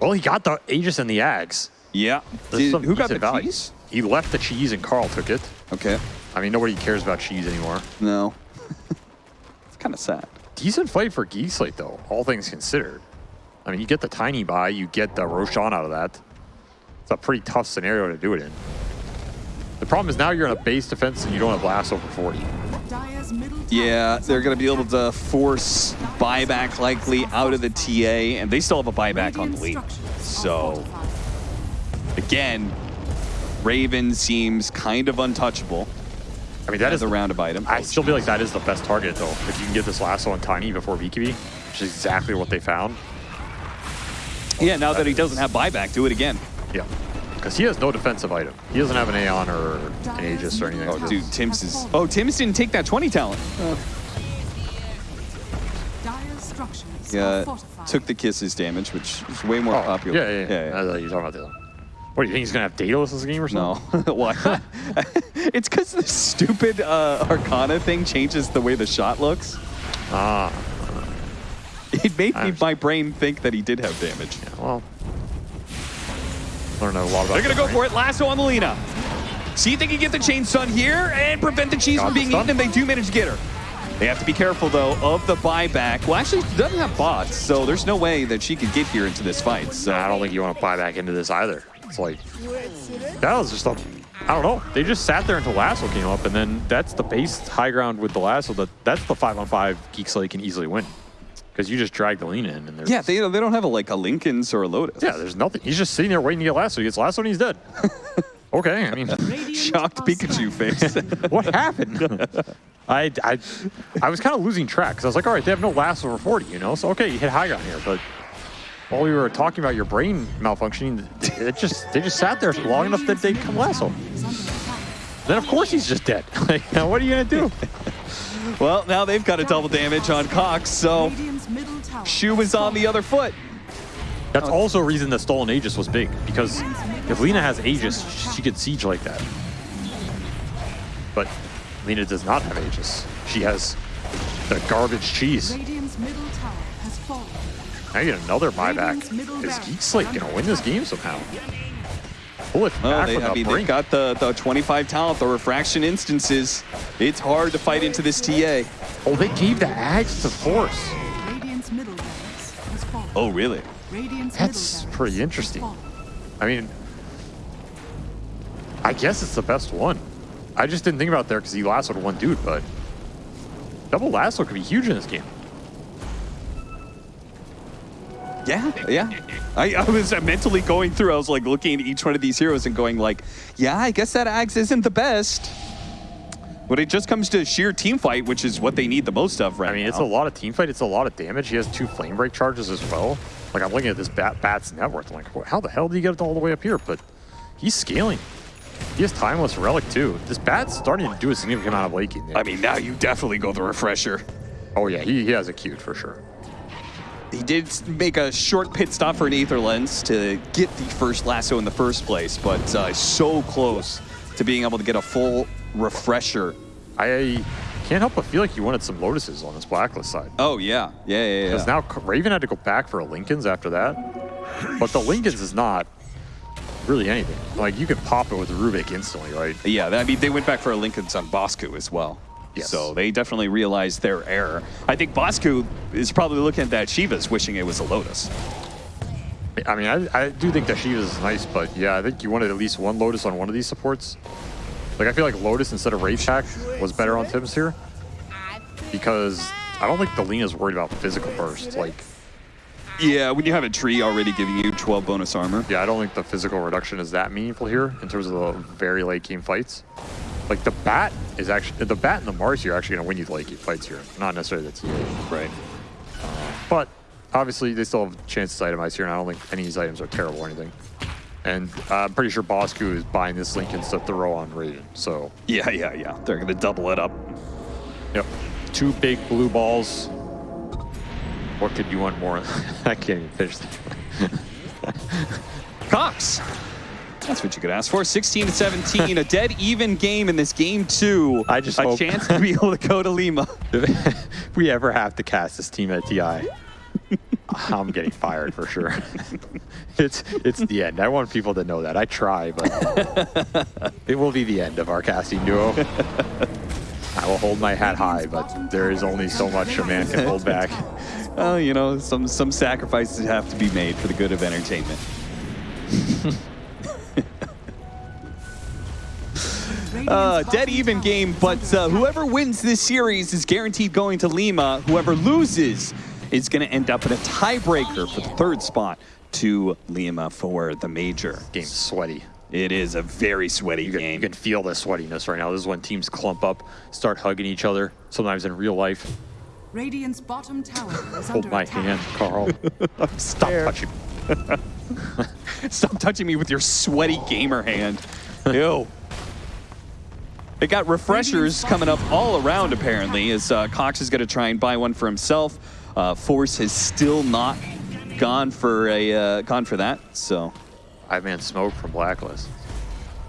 Well, he got the Aegis and the Ags. Yeah. Did- who got the value. cheese? He left the cheese and Carl took it. Okay. I mean, nobody cares about cheese anymore. No. it's kind of sad. decent fight for Geek Slate, though, all things considered. I mean, you get the tiny buy, you get the Roshan out of that. It's a pretty tough scenario to do it in. The problem is now you're in a base defense and you don't have lasso for 40. Dire's middle tower Yeah, they're going to be able to force buyback likely out of the TA, and they still have a buyback on the lead. So, again, Raven seems kind of untouchable I mean, that is as is a roundabout item. I still feel like that is the best target, though. If you can get this lasso on Tiny before BKB, which is exactly what they found. Yeah, now that he doesn't have buyback, do it again. Yeah. Because he has no defensive item. He doesn't have an Aeon or an Aegis or anything. Oh, like dude, Tim's is. Oh, Tim's didn't take that 20 talent. Dire's structures are Yeah, took the kisses damage, which is way more Oh, popular. Yeah, yeah, yeah. I thought you were talking about the other. What do you think he's gonna have Daedalus this game or No, something? why? it's because the stupid uh, Arcana thing changes the way the shot looks. Ah, It made me, my brain think that he did have damage. yeah, well. A lot about. They're gonna go that, for it. Lasso on the Lina. See if they can get the chain stun here and prevent the cheese Got from being eaten, and they do manage to get her. They have to be careful though of the buyback. Well, actually, she doesn't have bots, so there's no way that she could get here into this fight. So I don't think you want to buy back into this either. It's like that was just a. I don't know. They just sat there until Lasso came up, and then that's the base high ground with the Lasso. That that's the five on five Geek Slate can easily win because you just drag the lean in, and there's yeah, they, they don't have a, like a Linken's or a Lotus. yeah, there's nothing. He's just sitting there waiting to get Lasso. He gets Lasso, and he's dead. okay, I mean, shocked Pikachu face. what happened? I, I, I was kind of losing track because I was like, all right, they have no last over 40, you know? So, okay, you hit high ground here, but while we were talking about your brain malfunctioning, it just they just sat there long enough that they come Lasso. Is. Then, of course, he's just dead. like, now what are you going to do? Well, now they've got a double damage on Cox, so Radiant's middle tower Shoe is on the other foot. That's oh. also a reason that Stolen Aegis was big because if Lina has Aegis, she could siege like that. But Lina does not have Aegis. She has the garbage cheese. Radiant's middle tower has fallen. Now you get another buyback. Is barracks Geek Slate going to win this game somehow? Pull it Oh, they, with I a mean, brink. they've got the, the 25 talent, the refraction instances. It's hard to fight into this TA. oh, they gave the axe to Force. Radiant's middle barracks has fallen. Oh, really? That's pretty interesting. I mean, I guess it's the best one. I just didn't think about it there because he lassoed one dude, but double lasso could be huge in this game. Yeah, yeah. I, I was mentally going through, I was like looking at each one of these heroes and going like, yeah, I guess that Axe isn't the best. But it just comes to sheer team fight, which is what they need the most of right I mean, now. it's a lot of team fight. It's a lot of damage. He has two flame break charges as well. Like I'm looking at this bat, bat's net worth. I'm like, how the hell did he get it all the way up here? But he's scaling. He has timeless relic too. This bat's starting to do a significant amount of laking. I mean, now you definitely go the refresher. oh yeah, he, he has a cute for sure. He did make a short pit stop for an Aether Lens to get the first lasso in the first place, but uh, so close to being able to get a full refresher. I can't help but feel like he wanted some lotuses on this blacklist side. Oh, yeah. Yeah, yeah, yeah. Because now Raven had to go back for a Linken's after that. But the Linken's is not really anything. Like you can pop it with Rubik instantly, right? Yeah, I mean, they went back for a Linken's on Bosku as well. Yes. So they definitely realized their error. I think Bosku is probably looking at that Shivas wishing it was a Lotus. I mean, I, I do think that Shiva is nice, but yeah, I think you wanted at least one Lotus on one of these supports. Like, I feel like Lotus instead of Rage Hack was better on Tim's here. Because I don't think the Lina's worried about physical burst. Like, Yeah, when you have a tree already giving you 12 bonus armor. yeah, I don't think the physical reduction is that meaningful here in terms of the very late game fights. Like, the Bat is actually, the Bat and the Mars here are actually going to win you the late game fights here, not necessarily the TA. Right. But obviously, they still have chances itemize here, and I don't think any of these items are terrible or anything. And uh, I'm pretty sure Bosku is buying this Linken to throw on Raven. So, Yeah, yeah, yeah. They're going to double it up. yep. Two big blue balls. What could you want more? I can't even finish that. Cox. That's what you could ask for. 16 to 17, a dead even game in this game two. I just a hope- chance to be able to go to Lima. if we ever have to cast this team at TI, I'm getting fired for sure. it's it's the end. I want people to know that. I try, but it will be the end of our casting duo. I will hold my hat high, but there is only so much a man can hold back. Well, you know, some some sacrifices have to be made for the good of entertainment. Uh, dead even game, but uh, whoever wins this series is guaranteed going to Lima. Whoever loses is going to end up in a tiebreaker for the third spot to Lima for the major. Game's sweaty. It is a very sweaty You can, game. you can feel the sweatiness right now. This is when teams clump up, start hugging each other. Sometimes in real life. Radiant's bottom tower is Hold under my attack. hand, Carl. Stop touching me. Stop touching me with your sweaty gamer hand. Ew. They got refreshers coming up all around, apparently, as uh, Cox is going to try and buy one for himself. Uh, Force has still not gone for a uh, gone for that. So I man smoke from Blacklist.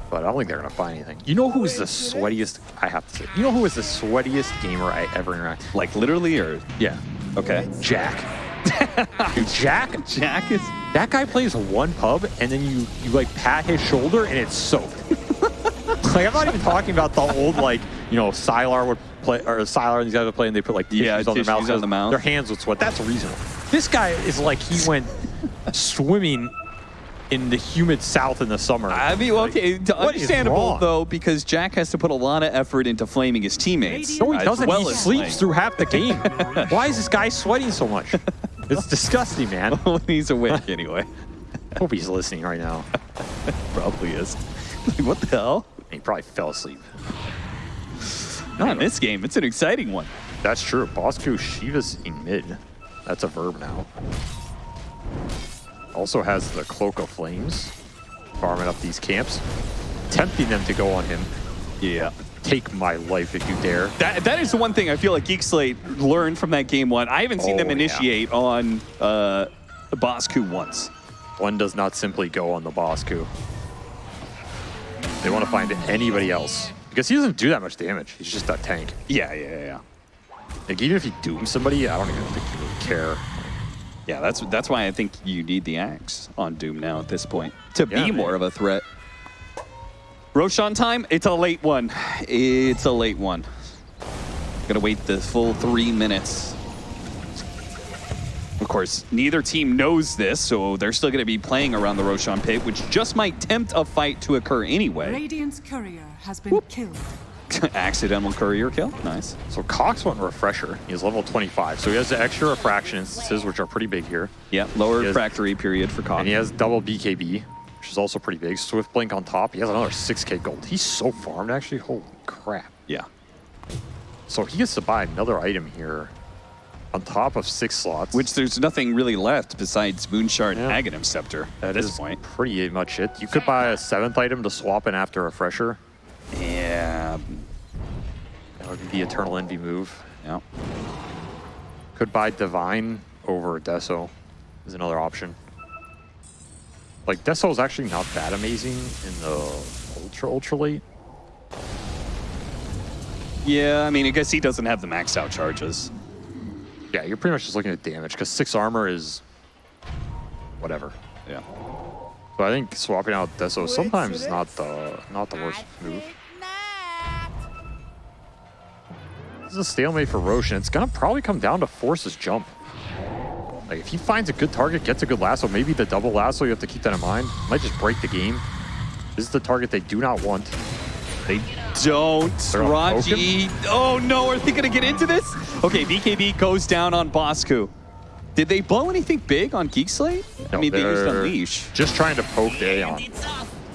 But I don't think they're gonna find anything. You know who is the sweatiest? I have to say. You know who is the sweatiest gamer I ever interact? like literally, or Yeah, okay, Jack. Dude, Jack. Jack is. That guy plays one pub, and then you you like pat his shoulder, and it's soaked. like I'm not even talking about the old like you know Sylar would play or Sylar and these guys would play, and they put like tissues Yeah, on their tissues mouth. on the mouth. Their hands would sweat. That's reasonable. This guy is like he went swimming in the humid south in the summer. I mean, okay, understandable though, because Jack has to put a lot of effort into flaming his teammates. No, he doesn't. well he sleeps playing. through half the game. Why is this guy sweating so much? It's disgusting, man. when he's awake, anyway. Hope he's listening right now. Probably is. Like, what the hell? He probably fell asleep. Not in this game. It's an exciting one. That's true. Bosku Shiva's in mid. That's a verb now. Also has the Cloak of Flames, farming up these camps, tempting them to go on him. Yeah. Take my life if you dare. That, that is the one thing I feel like Geekslate learned from that game one. I haven't seen them Oh, yeah. initiate on uh, Bosku once. One does not simply go on the Bosku. They want to find anybody else. Because he doesn't do that much damage. He's just a tank. Yeah, yeah, yeah. Like, even if he dooms somebody, I don't even think he would care. Yeah, that's that's why I think you need the axe on Doom now at this point to Yeah, be man. more of a threat. Roshan time, it's a late one. It's a late one. Gonna wait the full three minutes. Of course, neither team knows this, so they're still gonna be playing around the Roshan pit, which just might tempt a fight to occur anyway. Radiant's courier has been killed. Accidental courier kill, nice. So Cox went refresher. He is level 25. So he has the extra refraction instances, which are pretty big here. Yeah, lower He has- refractory period for Cox. And he has double BKB, which is also pretty big. Swift Blink on top. He has another 6k gold. He's so farmed, actually. Holy crap. Yeah. So he gets to buy another item here on top of six slots. Which there's nothing really left besides Moonshard Yeah. Aghanim Scepter at this is point. pretty much it. You could buy a seventh item to swap in after refresher. Yeah. That would be the Eternal Envy move. Yeah. Could buy Divine over Deso is another option. Like Deso is actually not that amazing in the ultra ultra late. Yeah, I mean, I guess he doesn't have the maxed out charges. Yeah, you're pretty much just looking at damage because six armor is whatever. Yeah. So I think swapping out Deso sometimes is not the not the worst move. This is a stalemate for Roshan. It's gonna probably come down to Force's jump. Like if he finds a good target, gets a good lasso, maybe the double lasso, you have to keep that in mind. Might just break the game. This is the target they do not want. They don't. Gonna Raji. Oh no, are they going to get into this? Okay, BKB goes down on Bosku. Did they blow anything big on Geek Slate? I mean, they used Unleash. Just trying to poke the Aeon.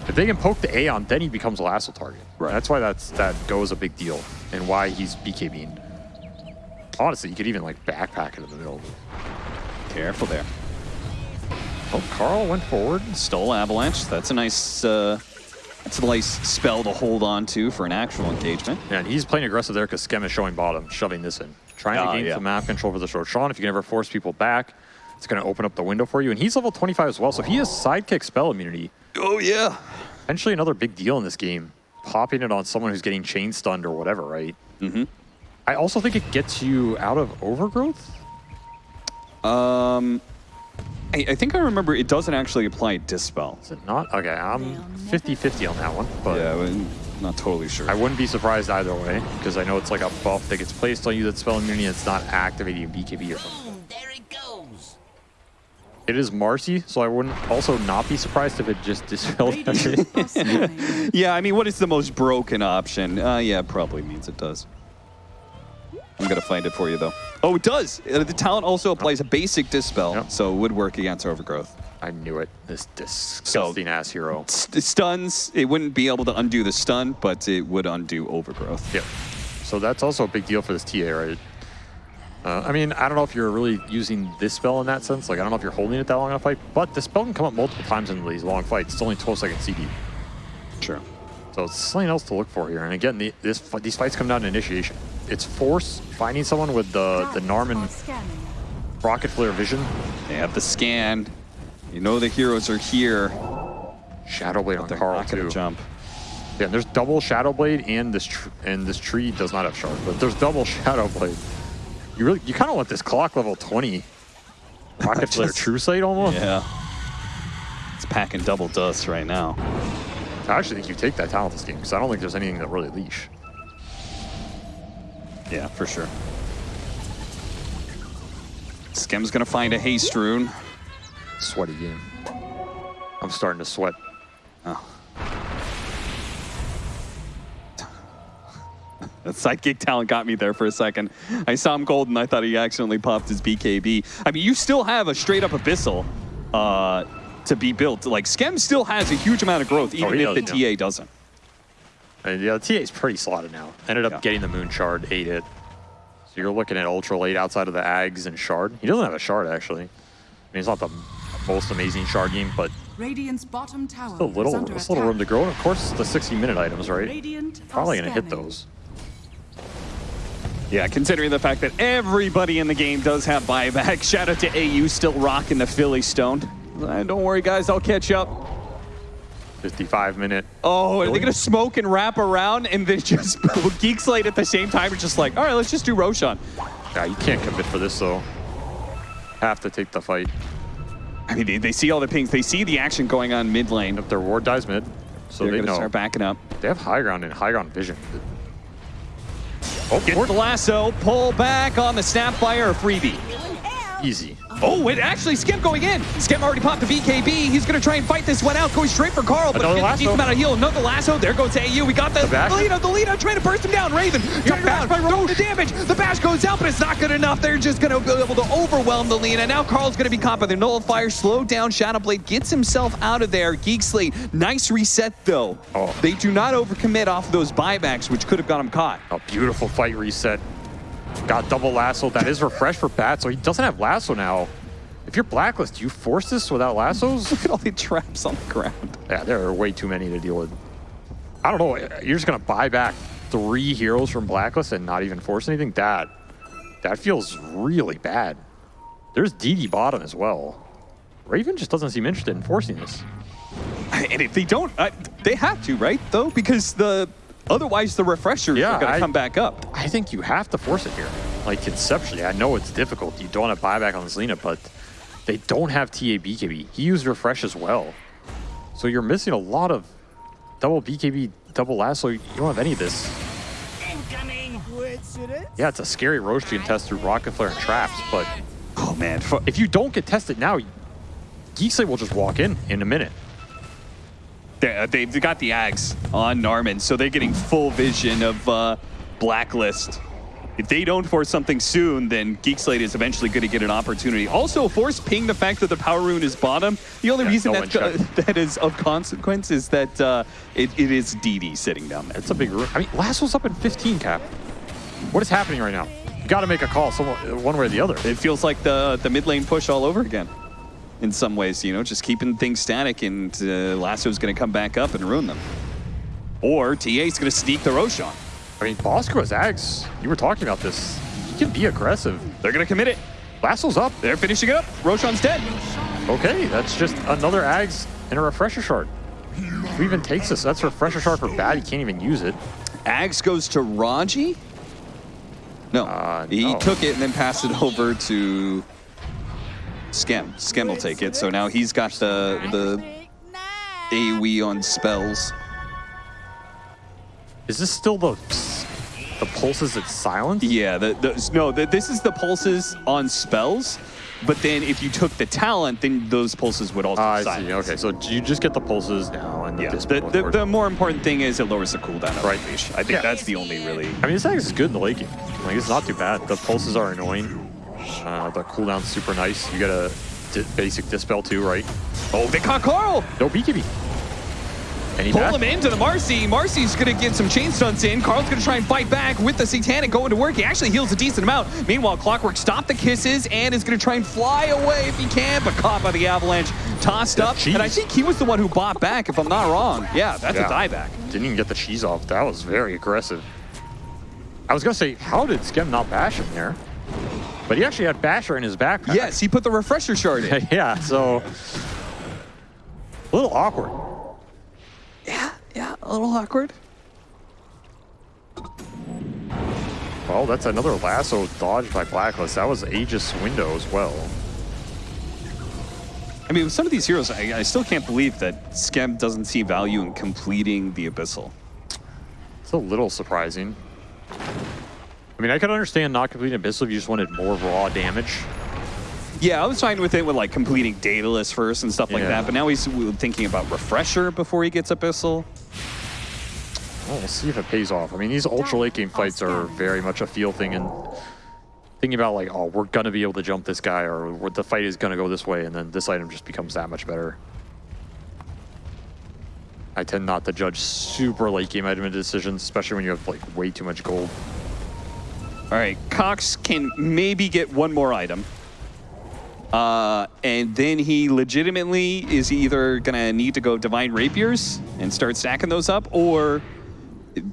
If they can poke the Aeon, then he becomes a lasso target. Right. That's why that's that goes a big deal and why he's BKBing. Honestly, you could even like backpack it in the middle. Careful there. Oh, Carl went forward. Stole Avalanche. That's a nice, uh, that's a nice spell to hold on to for an actual engagement. Yeah, And he's playing aggressive there because Skem is showing bottom, shoving this in. Trying Ah, to gain yeah. some map control for the short Sean. If you can ever force people back, it's going to open up the window for you. And he's level 25 as well, so he has sidekick spell immunity. Oh yeah. Potentially another big deal in this game. Popping it on someone who's getting chain stunned or whatever, right? Mm-hmm. I also think it gets you out of overgrowth. Um, I, I think I remember it doesn't actually apply Dispel. Is it not? Okay, I'm 50-50 on that one. But Yeah, but Not totally sure. I wouldn't be surprised either way, because I know it's like a buff that gets placed on you that's spell immunity. It's not activating BKB or something. Boom, there it goes. It is Marci, so I wouldn't also not be surprised if it just dispelled Radiant everything. are scanning. Yeah, I mean, what is the most broken option? Uh, yeah, probably means it does. I'm gonna find it for you though. Oh, it does. Uh, The talent also applies a basic dispel, Yep. so it would work against overgrowth. I knew it. This disgusting ass hero. St- stuns, it wouldn't be able to undo the stun, but it would undo overgrowth. Yep. So that's also a big deal for this TA, right? Uh, I mean, I don't know if you're really using this spell in that sense. Like, I don't know if you're holding it that long in a fight, but the spell can come up multiple times in these long fights. It's only 12 second CD. Sure. So it's something else to look for here. And again, the, this these fights come down to initiation. It's force, finding someone with the, the Talents Narman rocket flare vision, They have the scan. You know the heroes are here. Shadow Blade on They're Carl not gonna too. jump. Yeah, and there's double Shadow Blade and this tr- and this tree does not have shard, but there's double Shadow Blade. You really you kind of want this clock level 20 rocket flare Just- true sight almost. Yeah. It's packing double dust right now. I actually think you take that talent this game because I don't think there's anything that really leash. Yeah, for sure. Skem's gonna find a haste rune. Sweaty game. I'm starting to sweat. The sidekick talent got me there for a second. I saw him golden. I thought he accidentally popped his BKB. I mean, you still have a straight up abyssal uh, to be built. Like Skem still has a huge amount of growth, even Oh, he if the does, TA doesn't. And yeah, the TA is pretty slotted now. Ended up Yeah. getting the Moon Shard, ate it. So you're looking at Ultra late outside of the Ags and Shard. He doesn't have a Shard actually. I mean, it's not the most amazing Shard game, but Radiant's bottom tower a little, is under it's a little room to grow. And of course, it's the 60 minute items, right? Radiant Probably gonna hit those. Yeah, considering the fact that everybody in the game does have buyback. Shout out to AU still rocking the Philly Stone. Uh, don't worry, guys, I'll catch up. 55 minute. Oh, are they Really? gonna smoke and wrap around and then just Geek Slate at the same time? It's just like, all right, let's just do Roshan. Yeah, you can't commit for this though. Have to take the fight. I mean, they, they see all the pings. They see the action going on mid lane. If their ward dies mid, so They're they know. start backing up. They have high ground and high ground vision. Oh, Get the lasso, pull back on the Snapfire or freebie. Easy. Oh, it actually Skem going in. Skem already popped the BKB. He's gonna try and fight this one out, going straight for Carl, but Another he gets a lasso. decent of heal. Another lasso. There goes AU. We got the, The the lead. The lead. trying to burst him down. Raven turn around, throw the damage. The bash goes out, but it's not good enough. They're just gonna be able to overwhelm the lead, and now Carl's gonna be caught by the nullifier. Slow down. Shadowblade gets himself out of there. Geek Slate, nice reset though. Oh. They do not overcommit off those buybacks, which could have got him caught. A beautiful fight reset. Got double lasso. That is refresh for Bat, so he doesn't have lasso now. If you're blacklist, do you force this without lassos? Look at all the traps on the ground. yeah, there are way too many to deal with. I don't know. You're just gonna buy back three heroes from blacklist and not even force anything. That that feels really bad. There's DD bottom as well. Raven just doesn't seem interested in forcing this. And if they don't, uh, they have to, right? Though, because the otherwise the refreshers Yeah, are going to come back up. I think you have to force it here. Like conceptually, I know it's difficult. You don't have buyback on Selena, but they don't have TA BKB. He used refresh as well. So you're missing a lot of double BKB, double lasso. You don't have any of this. Incoming. Yeah, it's a scary roach you can test through rocket flare and traps, but Oh man, if you don't get tested now, Geek Slate will just walk in in a minute. They, uh, they've got the Ags on Narman, so they're getting full vision of uh, Blacklist. If they don't force something soon, then Geek Slate is eventually going to get an opportunity. Also, force ping the fact that the power rune is bottom. The only Yeah, reason no that's, uh, that is of consequence is that uh, it, it is DD sitting down there. It's a big room. I mean, Lasso's up in 15 cap. What is happening right now? You got to make a call, someone, one way or the other. It feels like the the mid lane push all over again. In some ways, you know, just keeping things static, and uh, Lasso's going to come back up and ruin them. Or TA's going to sneak the Roshan. I mean, Bosku has Ags. You were talking about this. He can be aggressive. They're going to commit it. Lasso's up. They're finishing it up. Roshan's dead. Okay, that's just another Ags and a Refresher Shard. Who even takes this? That's a Refresher Shard for bad. He can't even use it. Ags goes to Raji. No, Uh, he took it and then passed it over to Skem. Skem will take it. So now he's got the the AoE on spells. Is this still the the pulses at silence? Yeah, the, the, no, the, this is the pulses on spells, but then if you took the talent, then those pulses would also Ah, I silence. see. Okay, so you just get the pulses now, and Yeah, the, the, the, the more important thing is it lowers the cooldown of Right. Unleash. I think Yeah. that's the only really... I mean, this axe is good in the late game. Like, it's not too bad. The pulses are annoying. Uh, the cooldown's super nice. You get a di- basic dispel too, right? Oh, they caught Carl! No BKB. And he Pull back- him into the Marci. Marci's going to get some chain stunts in. Carl's going to try and fight back with the Satanic going to work. He actually heals a decent amount. Meanwhile, Clockwork stopped the kisses and is going to try and fly away if he can, but caught by the Avalanche. Tossed up. cheese. And I think he was the one who bought back, if I'm not wrong. Yeah, that's Yeah. a dieback. Didn't even get the cheese off. That was very aggressive. I was gonna say, how did Skem not bash him there? But he actually had Basher in his backpack. Yes, he put the refresher shard in. yeah, so a little awkward. yeah, yeah, a little awkward. Well, that's another lasso dodged by Blacklist. That was Aegis window as well. I mean, with some of these heroes, I, I still can't believe that Skem doesn't see value in completing the Abyssal. It's a little surprising. I mean, I could understand not completing Abyssal if you just wanted more raw damage. Yeah, I was fine with it with like completing Daedalus first and stuff like Yeah. that, but now he's thinking about Refresher before he gets Abyssal. Well, we'll see if it pays off. I mean, these ultra late game fights are very much a feel thing and thinking about like, oh, we're gonna be able to jump this guy or the fight is gonna go this way, and then this item just becomes that much better. I tend not to judge super late game item decisions, especially when you have like way too much gold. All right, Cox can maybe get one more item. Uh, and then he legitimately is either going to need to go Divine Rapiers and start stacking those up or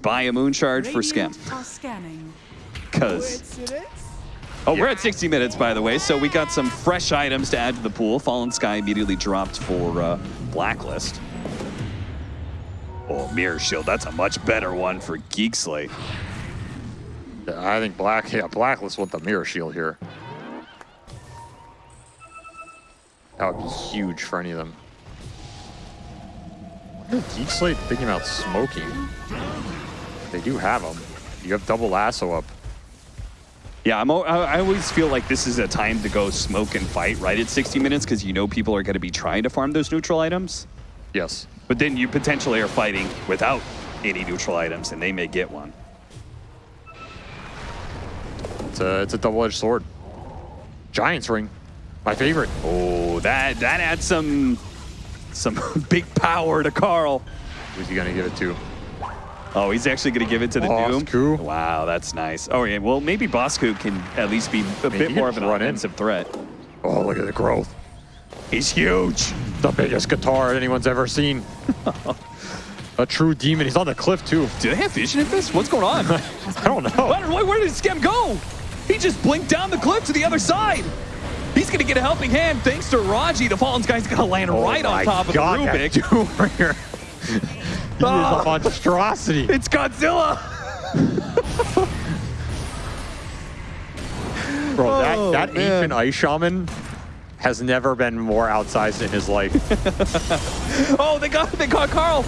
buy a Moon Shard for Skem. Radiant are scanning. Because. Oh, we're at 60 minutes, by the way, so we got some fresh items to add to the pool. Fallen Sky immediately dropped for uh, Blacklist. Oh, Mirror Shield, that's a much better one for Geek Slate. Yeah, I think Black, yeah, Blacklist with the mirror shield here. That would be huge for any of them. Geek Slate thinking about smoking. They do have them. You have double lasso up. Yeah, I'm, I I always feel like this is a time to go smoke and fight right at 60 minutes because you know people are going to be trying to farm those neutral items. Yes. But then you potentially are fighting without any neutral items and they may get one. It's a, it's a double-edged sword. Giant's ring. My favorite. Oh, that that adds some some big power to Carl. Who's he gonna give it to? Oh, he's actually going to give it to the Doom. Bosku. Wow, that's nice. Oh, yeah. Well, maybe Bosku can at least be a bit more of an run in. offensive threat. Oh, look at the growth. He's huge. The biggest guitar anyone's ever seen. a true demon. He's on the cliff too. Do they have vision in this? What's going on? I don't know. Where, where where did Skem go? He just blinked down the cliff to the other side. He's going to get a helping hand thanks to Raji. The Fallen Guy's going to land right on Oh top of God, the that Rubik. here. He Ah. is a monstrosity. It's Godzilla. Bro, that, Oh, that man. ancient ice shaman has never been more outsized in his life. Oh, they got they caught Carl.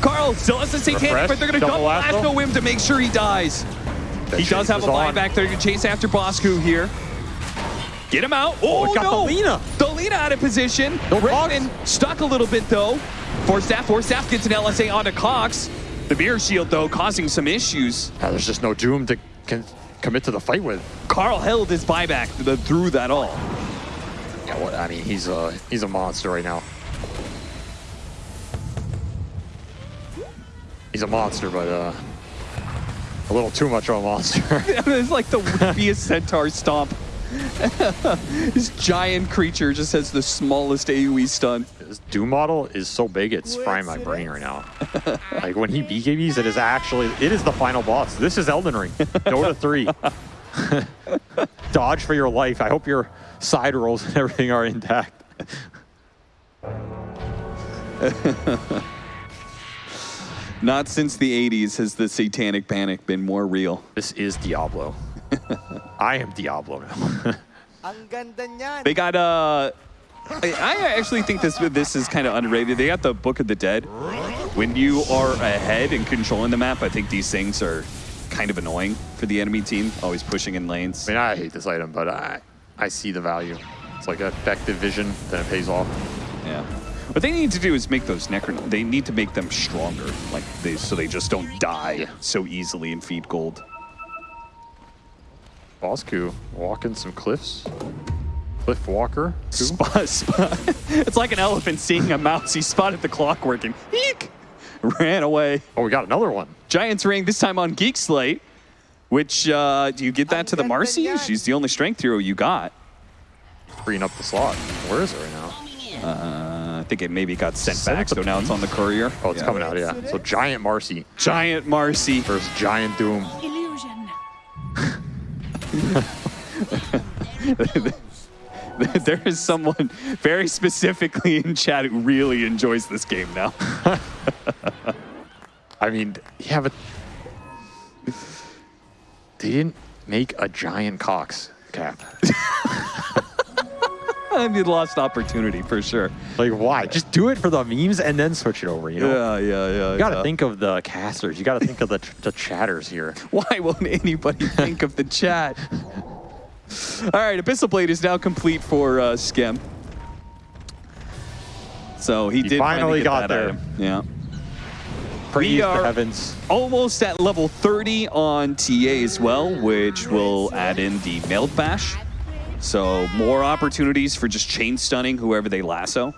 Carl still has the satanic, Refresh, but they're going to double double lasso. lasso him to make sure he dies. The he does have a on. buyback. They're to chase after Bosku here. Get him out. Oh, it got no. the Lina. Out of position. No Cox. stuck a little bit, though. Force staff, force staff gets an LSA onto Cox. The mirror shield, though, causing some issues. Yeah, there's just no doom to commit to the fight with. Carl held his buyback through that all. Yeah, what? I mean, he's a he's a monster right now. He's a monster, but uh, a little too much of a monster. it's like the weepiest centaur stomp. this giant creature just has the smallest AoE stun. This Doom model is so big, it's frying my brain right now. like when he BKBs, it is actually it is the final boss. This is Elden Ring. Dota 3. Dodge for your life. I hope your side rolls and everything are intact. Not since the 80s has the satanic panic been more real. This is Diablo. I am Diablo now. Ang ganda niyan. They got uh I, I actually think this this is kind of underrated. They got the Book of the Dead. When you are ahead and controlling the map, I think these things are kind of annoying for the enemy team, always pushing in lanes. I mean, I hate this item, but I I see the value. It's like effective vision, then it pays off. Yeah. What they need to do is make those Necron. They need to make them stronger, like they so they just don't die so easily and feed gold. Bosku walking some cliffs. Cliff Walker. Who? Spot, spot. It's like an elephant seeing a mouse. He spotted the clockwork and eek, ran away. Oh, we got another one. Giants ring this time on Geek Slate, which uh, do you get that to the Marci? She's the only strength hero you got. Freeing up the slot. Where is it right now? Uh, I think it maybe got sent Sent back, so now it's on the courier. Oh, it's Yeah. coming out, yeah. So Giant Marci Giant Marci. First Giant Doom. Illusion. there is someone very specifically in chat who really enjoys this game now. I mean, yeah, but they didn't make a giant Cox cap. Mean, lost opportunity for sure. Like, why? Just do it for the memes and then switch it over, you know? Yeah, yeah, yeah. You gotta think of the casters. You gotta think of the, the chatters here. Why won't anybody think of the chat? All right, Abyssal Blade is now complete for uh, Skem. So he, He did finally get got there. item. Yeah. Praise are- the heavens. Almost at level 30 on TA as well, which will add in the mailed bash. So more opportunities for just chain stunning whoever they lasso.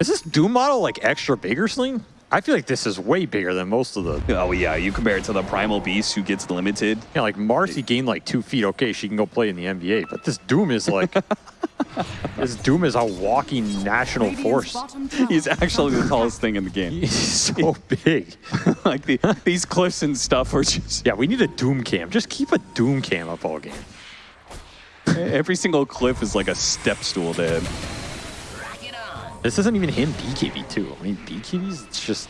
Is this Doom model like extra bigger sling? I feel like this is way bigger than most of the. Oh yeah, you compare it to the Primal Beast who gets limited. Yeah, like Marci gained like two feet. Okay, she can go play in the NBA, but this Doom is like. this Doom is a walking national force. He's actually the tallest thing in the game. He's so big. like the, these cliffs and stuff are just Yeah, we need a Doom cam. Just keep a Doom cam up all game. every single cliff is like a step stool. Rock. This isn't even him BKB too. I mean BKB's just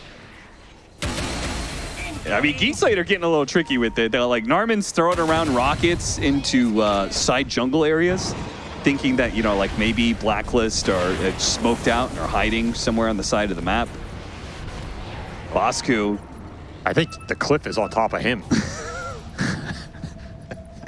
I mean, Geek Slate are getting a little tricky with it. They're like Narman's throwing around rockets into uh, side jungle areas, thinking that you know, like maybe Blacklist or uh, smoked out or hiding somewhere on the side of the map. Bosku, I think the cliff is on top of him.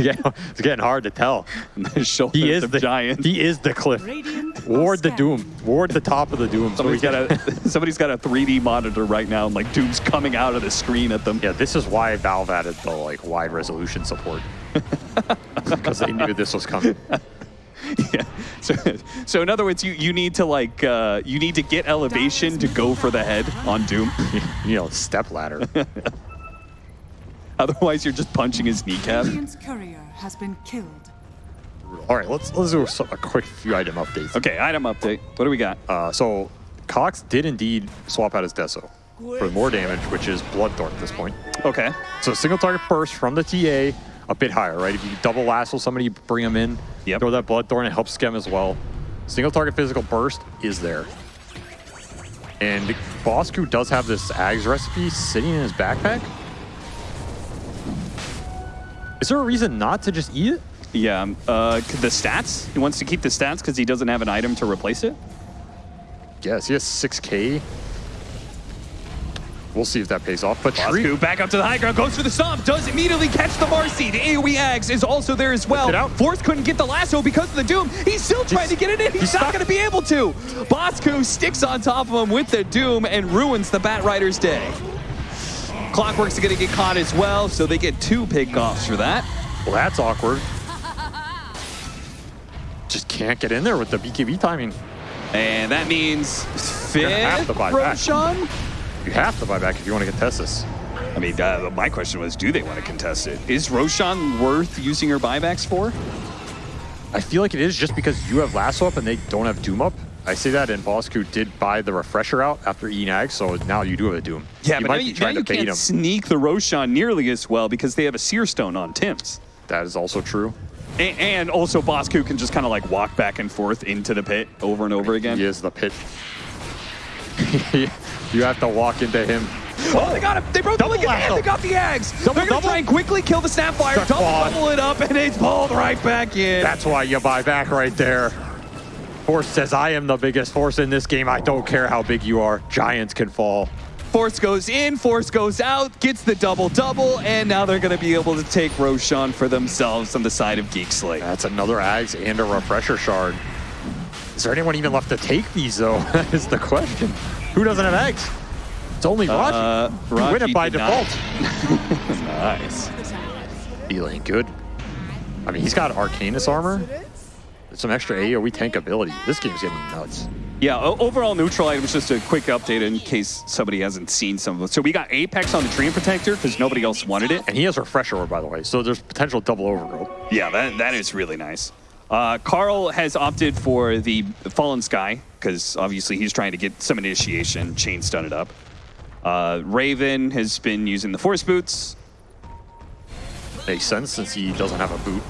yeah, it's getting hard to tell. He is the giant. He is the cliff. Radiant Ward the. Doom. Ward the top of the Doom. So Somebody's got a somebody's got a 3D monitor right now, and like Doom's coming out of the screen at them. Yeah, this is why Valve added the like wide resolution support. Because they knew this was coming. Yeah. So, so in other words, you, you need to like uh, you need to get elevation to go for the head on Doom. You know, step ladder. Otherwise, you're just punching his kneecap. Radiant's courier has been killed. All right, let's let's do some, a quick few item updates. Okay, item update. What do we got? Uh, so Cox did indeed swap out his Deso for more damage, which is Bloodthorn at this point. Okay. So single target burst from the TA, a bit higher, right? If you double lasso somebody, you bring them in, Yep. throw that Bloodthorn, it helps Skem as well. Single target physical burst is there. And Bosku does have this Ags recipe sitting in his backpack. Is there a reason not to just eat it? Yeah. um, Uh, the stats. He wants to keep the stats because he doesn't have an item to replace it. Yes, he has 6k. We'll see if that pays off. But Shriek, Bosku back up to the high ground, goes for the stomp, does immediately catch the Marci. The AoE Ags is also there as well. it out. Force couldn't get the lasso because of the Doom. He's still trying to get it in. He's, he's not going to be able to. Bosku sticks on top of him with the Doom and ruins the Batrider's day. Clockwork's going to get caught as well, so they get two pickoffs for that. well, that's awkward. Just can't get in there with the BKB timing. And that means fifth to buy. Roshan. You have to buy back if you want to contest this. I mean, uh, my question was, do they want to contest it? Is Roshan worth using her buybacks for? I feel like it is just because you have Lasso up and they don't have Doom up. I see that, and Bosku did buy the refresher out after eating Ag, so now you do have a Doom. Yeah, you but might now you, now you can't him. sneak the Roshan nearly as well because they have a Seer Stone on Tim's. That is also true. A- and also, Bosku can just kind of like walk back and forth into the pit over and over again. He is the pit. you have to walk into him. Oh, they got him! They broke the Double the lasso. They got the eggs. Double, They're gonna double. try and quickly kill the Snapfire, The double double it up, and it's pulled right back in. That's why you buy back right there. Force says, I am the biggest force in this game. I don't care how big you are. Giants can fall. Force goes in, Force goes out, gets the double-double, and now they're going to be able to take Roshan for themselves on the side of Geek Slate. That's another Ags and a Refresher Shard. Is there anyone even left to take these, though? That is the question. Who doesn't have eggs? It's only Raji. Uh, You win it by did default. Nice. Feeling good. I mean, he's got Arcanus armor. Some extra AoE tank ability. This game's getting nuts. Yeah, overall neutral items, just a quick update in case somebody hasn't seen some of it. So we got Apex on the Treant Protector because nobody else wanted it. And he has Refresher Orb, by the way, so there's potential double overgrowth. Yeah, that, that is really nice. Uh, Carl has opted for the Fallen Sky because obviously he's trying to get some initiation. Chain stun it up. Uh, Raven has been using the Force Boots. Makes sense since he doesn't have a boot.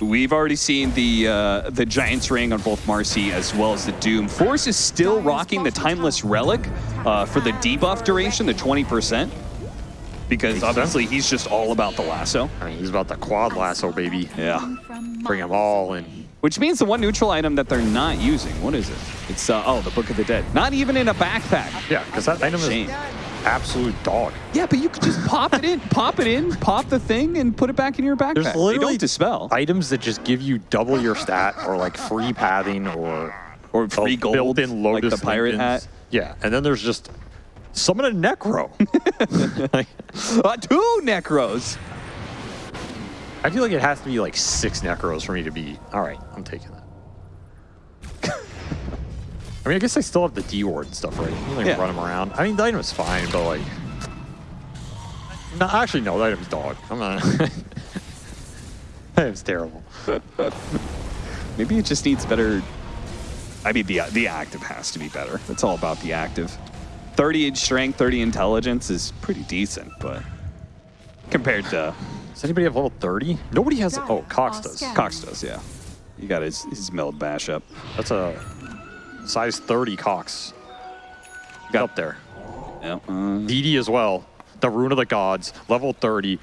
We've already seen the uh, the Giant's Ring on both Marci as well as the Doom. Force is still rocking the Timeless Relic uh, for the debuff duration, the 20%, because obviously he's just all about the lasso. I mean, he's about the quad lasso, baby. Yeah. Bring them all in. Which means the one neutral item that they're not using, what is it? It's, uh, oh, the Book of the Dead. Not even in a backpack. Yeah, because that item Shame. is absolute dog. Yeah, but you could just pop it in, pop it in, pop the thing, and put it back in your backpack. There's they don't dispel. items that just give you double your stat or like free pathing or Or free a gold, built-in like Lotus the pirate Linken's. hat. Yeah, and then there's just summon a Necro. Like, Uh, two Necros. I feel like it has to be like six Necros for me to be, all right, I'm taking that. I mean, I guess I still have the D-Ward and stuff, right? You can like Yeah. run them around. I mean, the item is fine, but like... No, actually, no, the item's dog. I'm not... that item's terrible. Maybe it just needs better. I mean, the the active has to be better. It's all about the active. 30 in strength, 30 intelligence is pretty decent, but compared to Does anybody have level 30? Nobody has... Oh, Cox does. Cox does, yeah. You got his his milled bash up. That's a size 30 Cox. Got up there. Yeah. Uh, DD as well. The Rune of the Gods, level 30.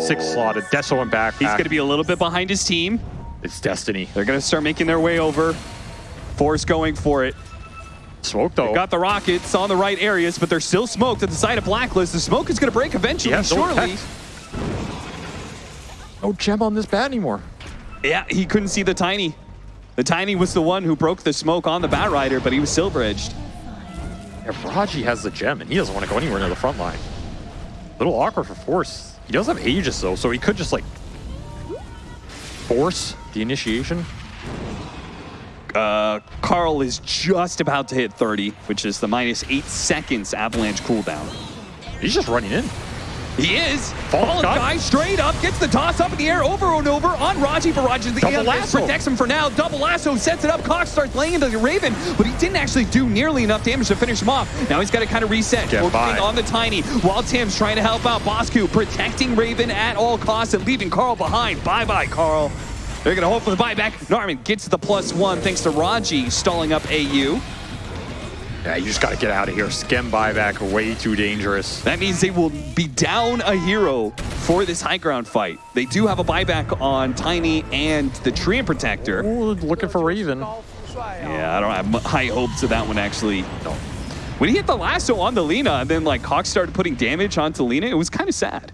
Six slotted. Deso and back. he's going to be a little bit behind his team. It's Destiny. They're going to start making their way over. Force going for it. Smoke though. Got the rockets on the right areas, but they're still smoked at the side of Blacklist. The smoke is going to break eventually, Yeah, no surely. no gem on this bat anymore. Yeah, he couldn't see the Tiny. The Tiny was the one who broke the smoke on the Batrider, but he was silver edged. Yeah, Raji has the gem, and he doesn't want to go anywhere near the front line. A little awkward for Force. He does have Aegis, though, so he could just, like, force the initiation. Uh, Carl is just about to hit 30, which is the minus eight seconds avalanche cooldown. He's just running in. He is. Fallen Fallen guy straight up, gets the toss up in the air over and over on Raji, but Raji the Double lasso. protects him for now. Double lasso sets it up. Cox starts laying into the Raven, but he didn't actually do nearly enough damage to finish him off. Now he's got to kind of reset. Get Focusing by. on the Tiny, while Tim's trying to help out Bosku, protecting Raven at all costs and leaving Carl behind. Bye-bye, Carl. They're going to hope for the buyback. Norman gets the plus one thanks to Raji stalling up AU. Yeah, you just got to get out of here. Skem buyback, way too dangerous. That means they will be down a hero for this high ground fight. They do have a buyback on Tiny and the Tree Protector. Ooh, looking for Raven. Yeah, I don't have high hopes of that one actually. No. When he hit the lasso on the Lina and then like Cox started putting damage onto Lina, it was kind of sad.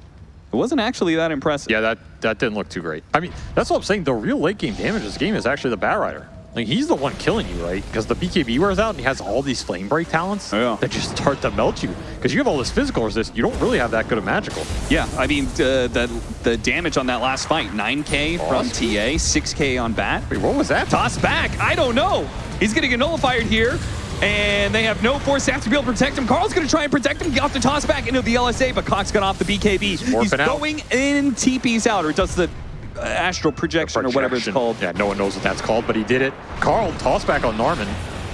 It wasn't actually that impressive. Yeah, that, that didn't look too great. I mean, that's what I'm saying. The real late game damage of this game is actually the Batrider. Like, he's the one killing you, right? Because the BKB wears out and he has all these flame break talents Yeah. that just start to melt you. Because you have all this physical resist, you don't really have that good of magical. Yeah, I mean uh, the the damage on that last fight, 9k from TA, 6k on Bat. Wait, what was that? Toss back. I don't know. He's getting a nullified here. And they have no force staff to be able to protect him. Carl's going to try and protect him. Get off the toss back into the LSA, but Cox got off the BKB. He's out. going in TP's out, or does the astral projection, or whatever it's called. Yeah, no one knows what that's called, but he did it. Carl, toss back on Narman,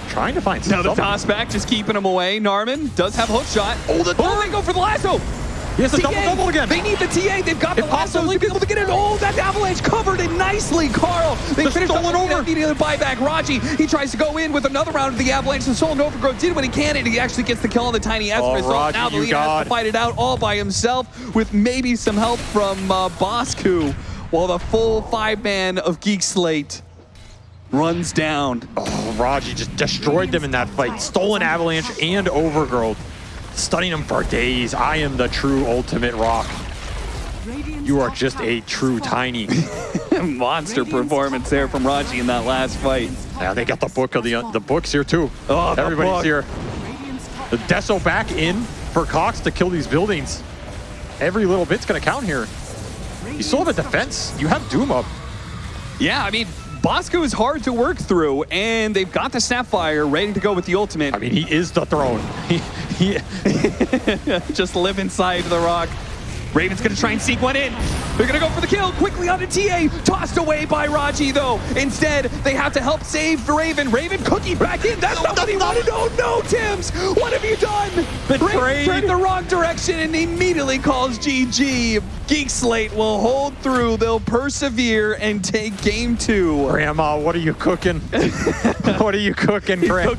trying to find something. Now the toss back, just keeping him away. Narman does have a hook shot. Oh, the oh, they go for the lasso. He has a double-double again. They need the TA. They've got the If lasso possibly- to be able to get it. Oh, that avalanche covered it nicely, Carl. They They're finished stolen over. over. Needing the buyback. Raji, he tries to go in with another round of the avalanche. The Soul Overgrowth did what he can, and he actually gets the kill on the tiny as Oh, a result. Raji, now the leader has to fight it out all by himself with maybe some help from uh, Bosku. While the full five man of Geek Slate runs down. Oh, Raji just destroyed them in that fight. Stolen Avalanche and Overgrowth. Stunning them for days. I am the true ultimate rock. You are just a true tiny. Monster performance there from Raji in that last fight. Yeah, they got the book of the the books here too. Oh, Everybody's book. here. The Deso back in for Cox to kill these buildings. Every little bit's gonna count here. You still have a defense. You have Doom up. Yeah, I mean, Bosku is hard to work through, and they've got the Snapfire ready to go with the ultimate. I mean, he is the throne. He, he, just live inside the rock. Raven's gonna try and sneak one in. They're gonna go for the kill quickly onto TA. Tossed away by Raji though. Instead, they have to help save the Raven. Raven cookie back in. That's not what he wanted. Oh no, Tims! What have you done? Betrayed. Raven turned the wrong direction and immediately calls GG. Geek Slate will hold through. They'll persevere and take game two. Grandma, what are you cooking? what are you cooking, Grandma?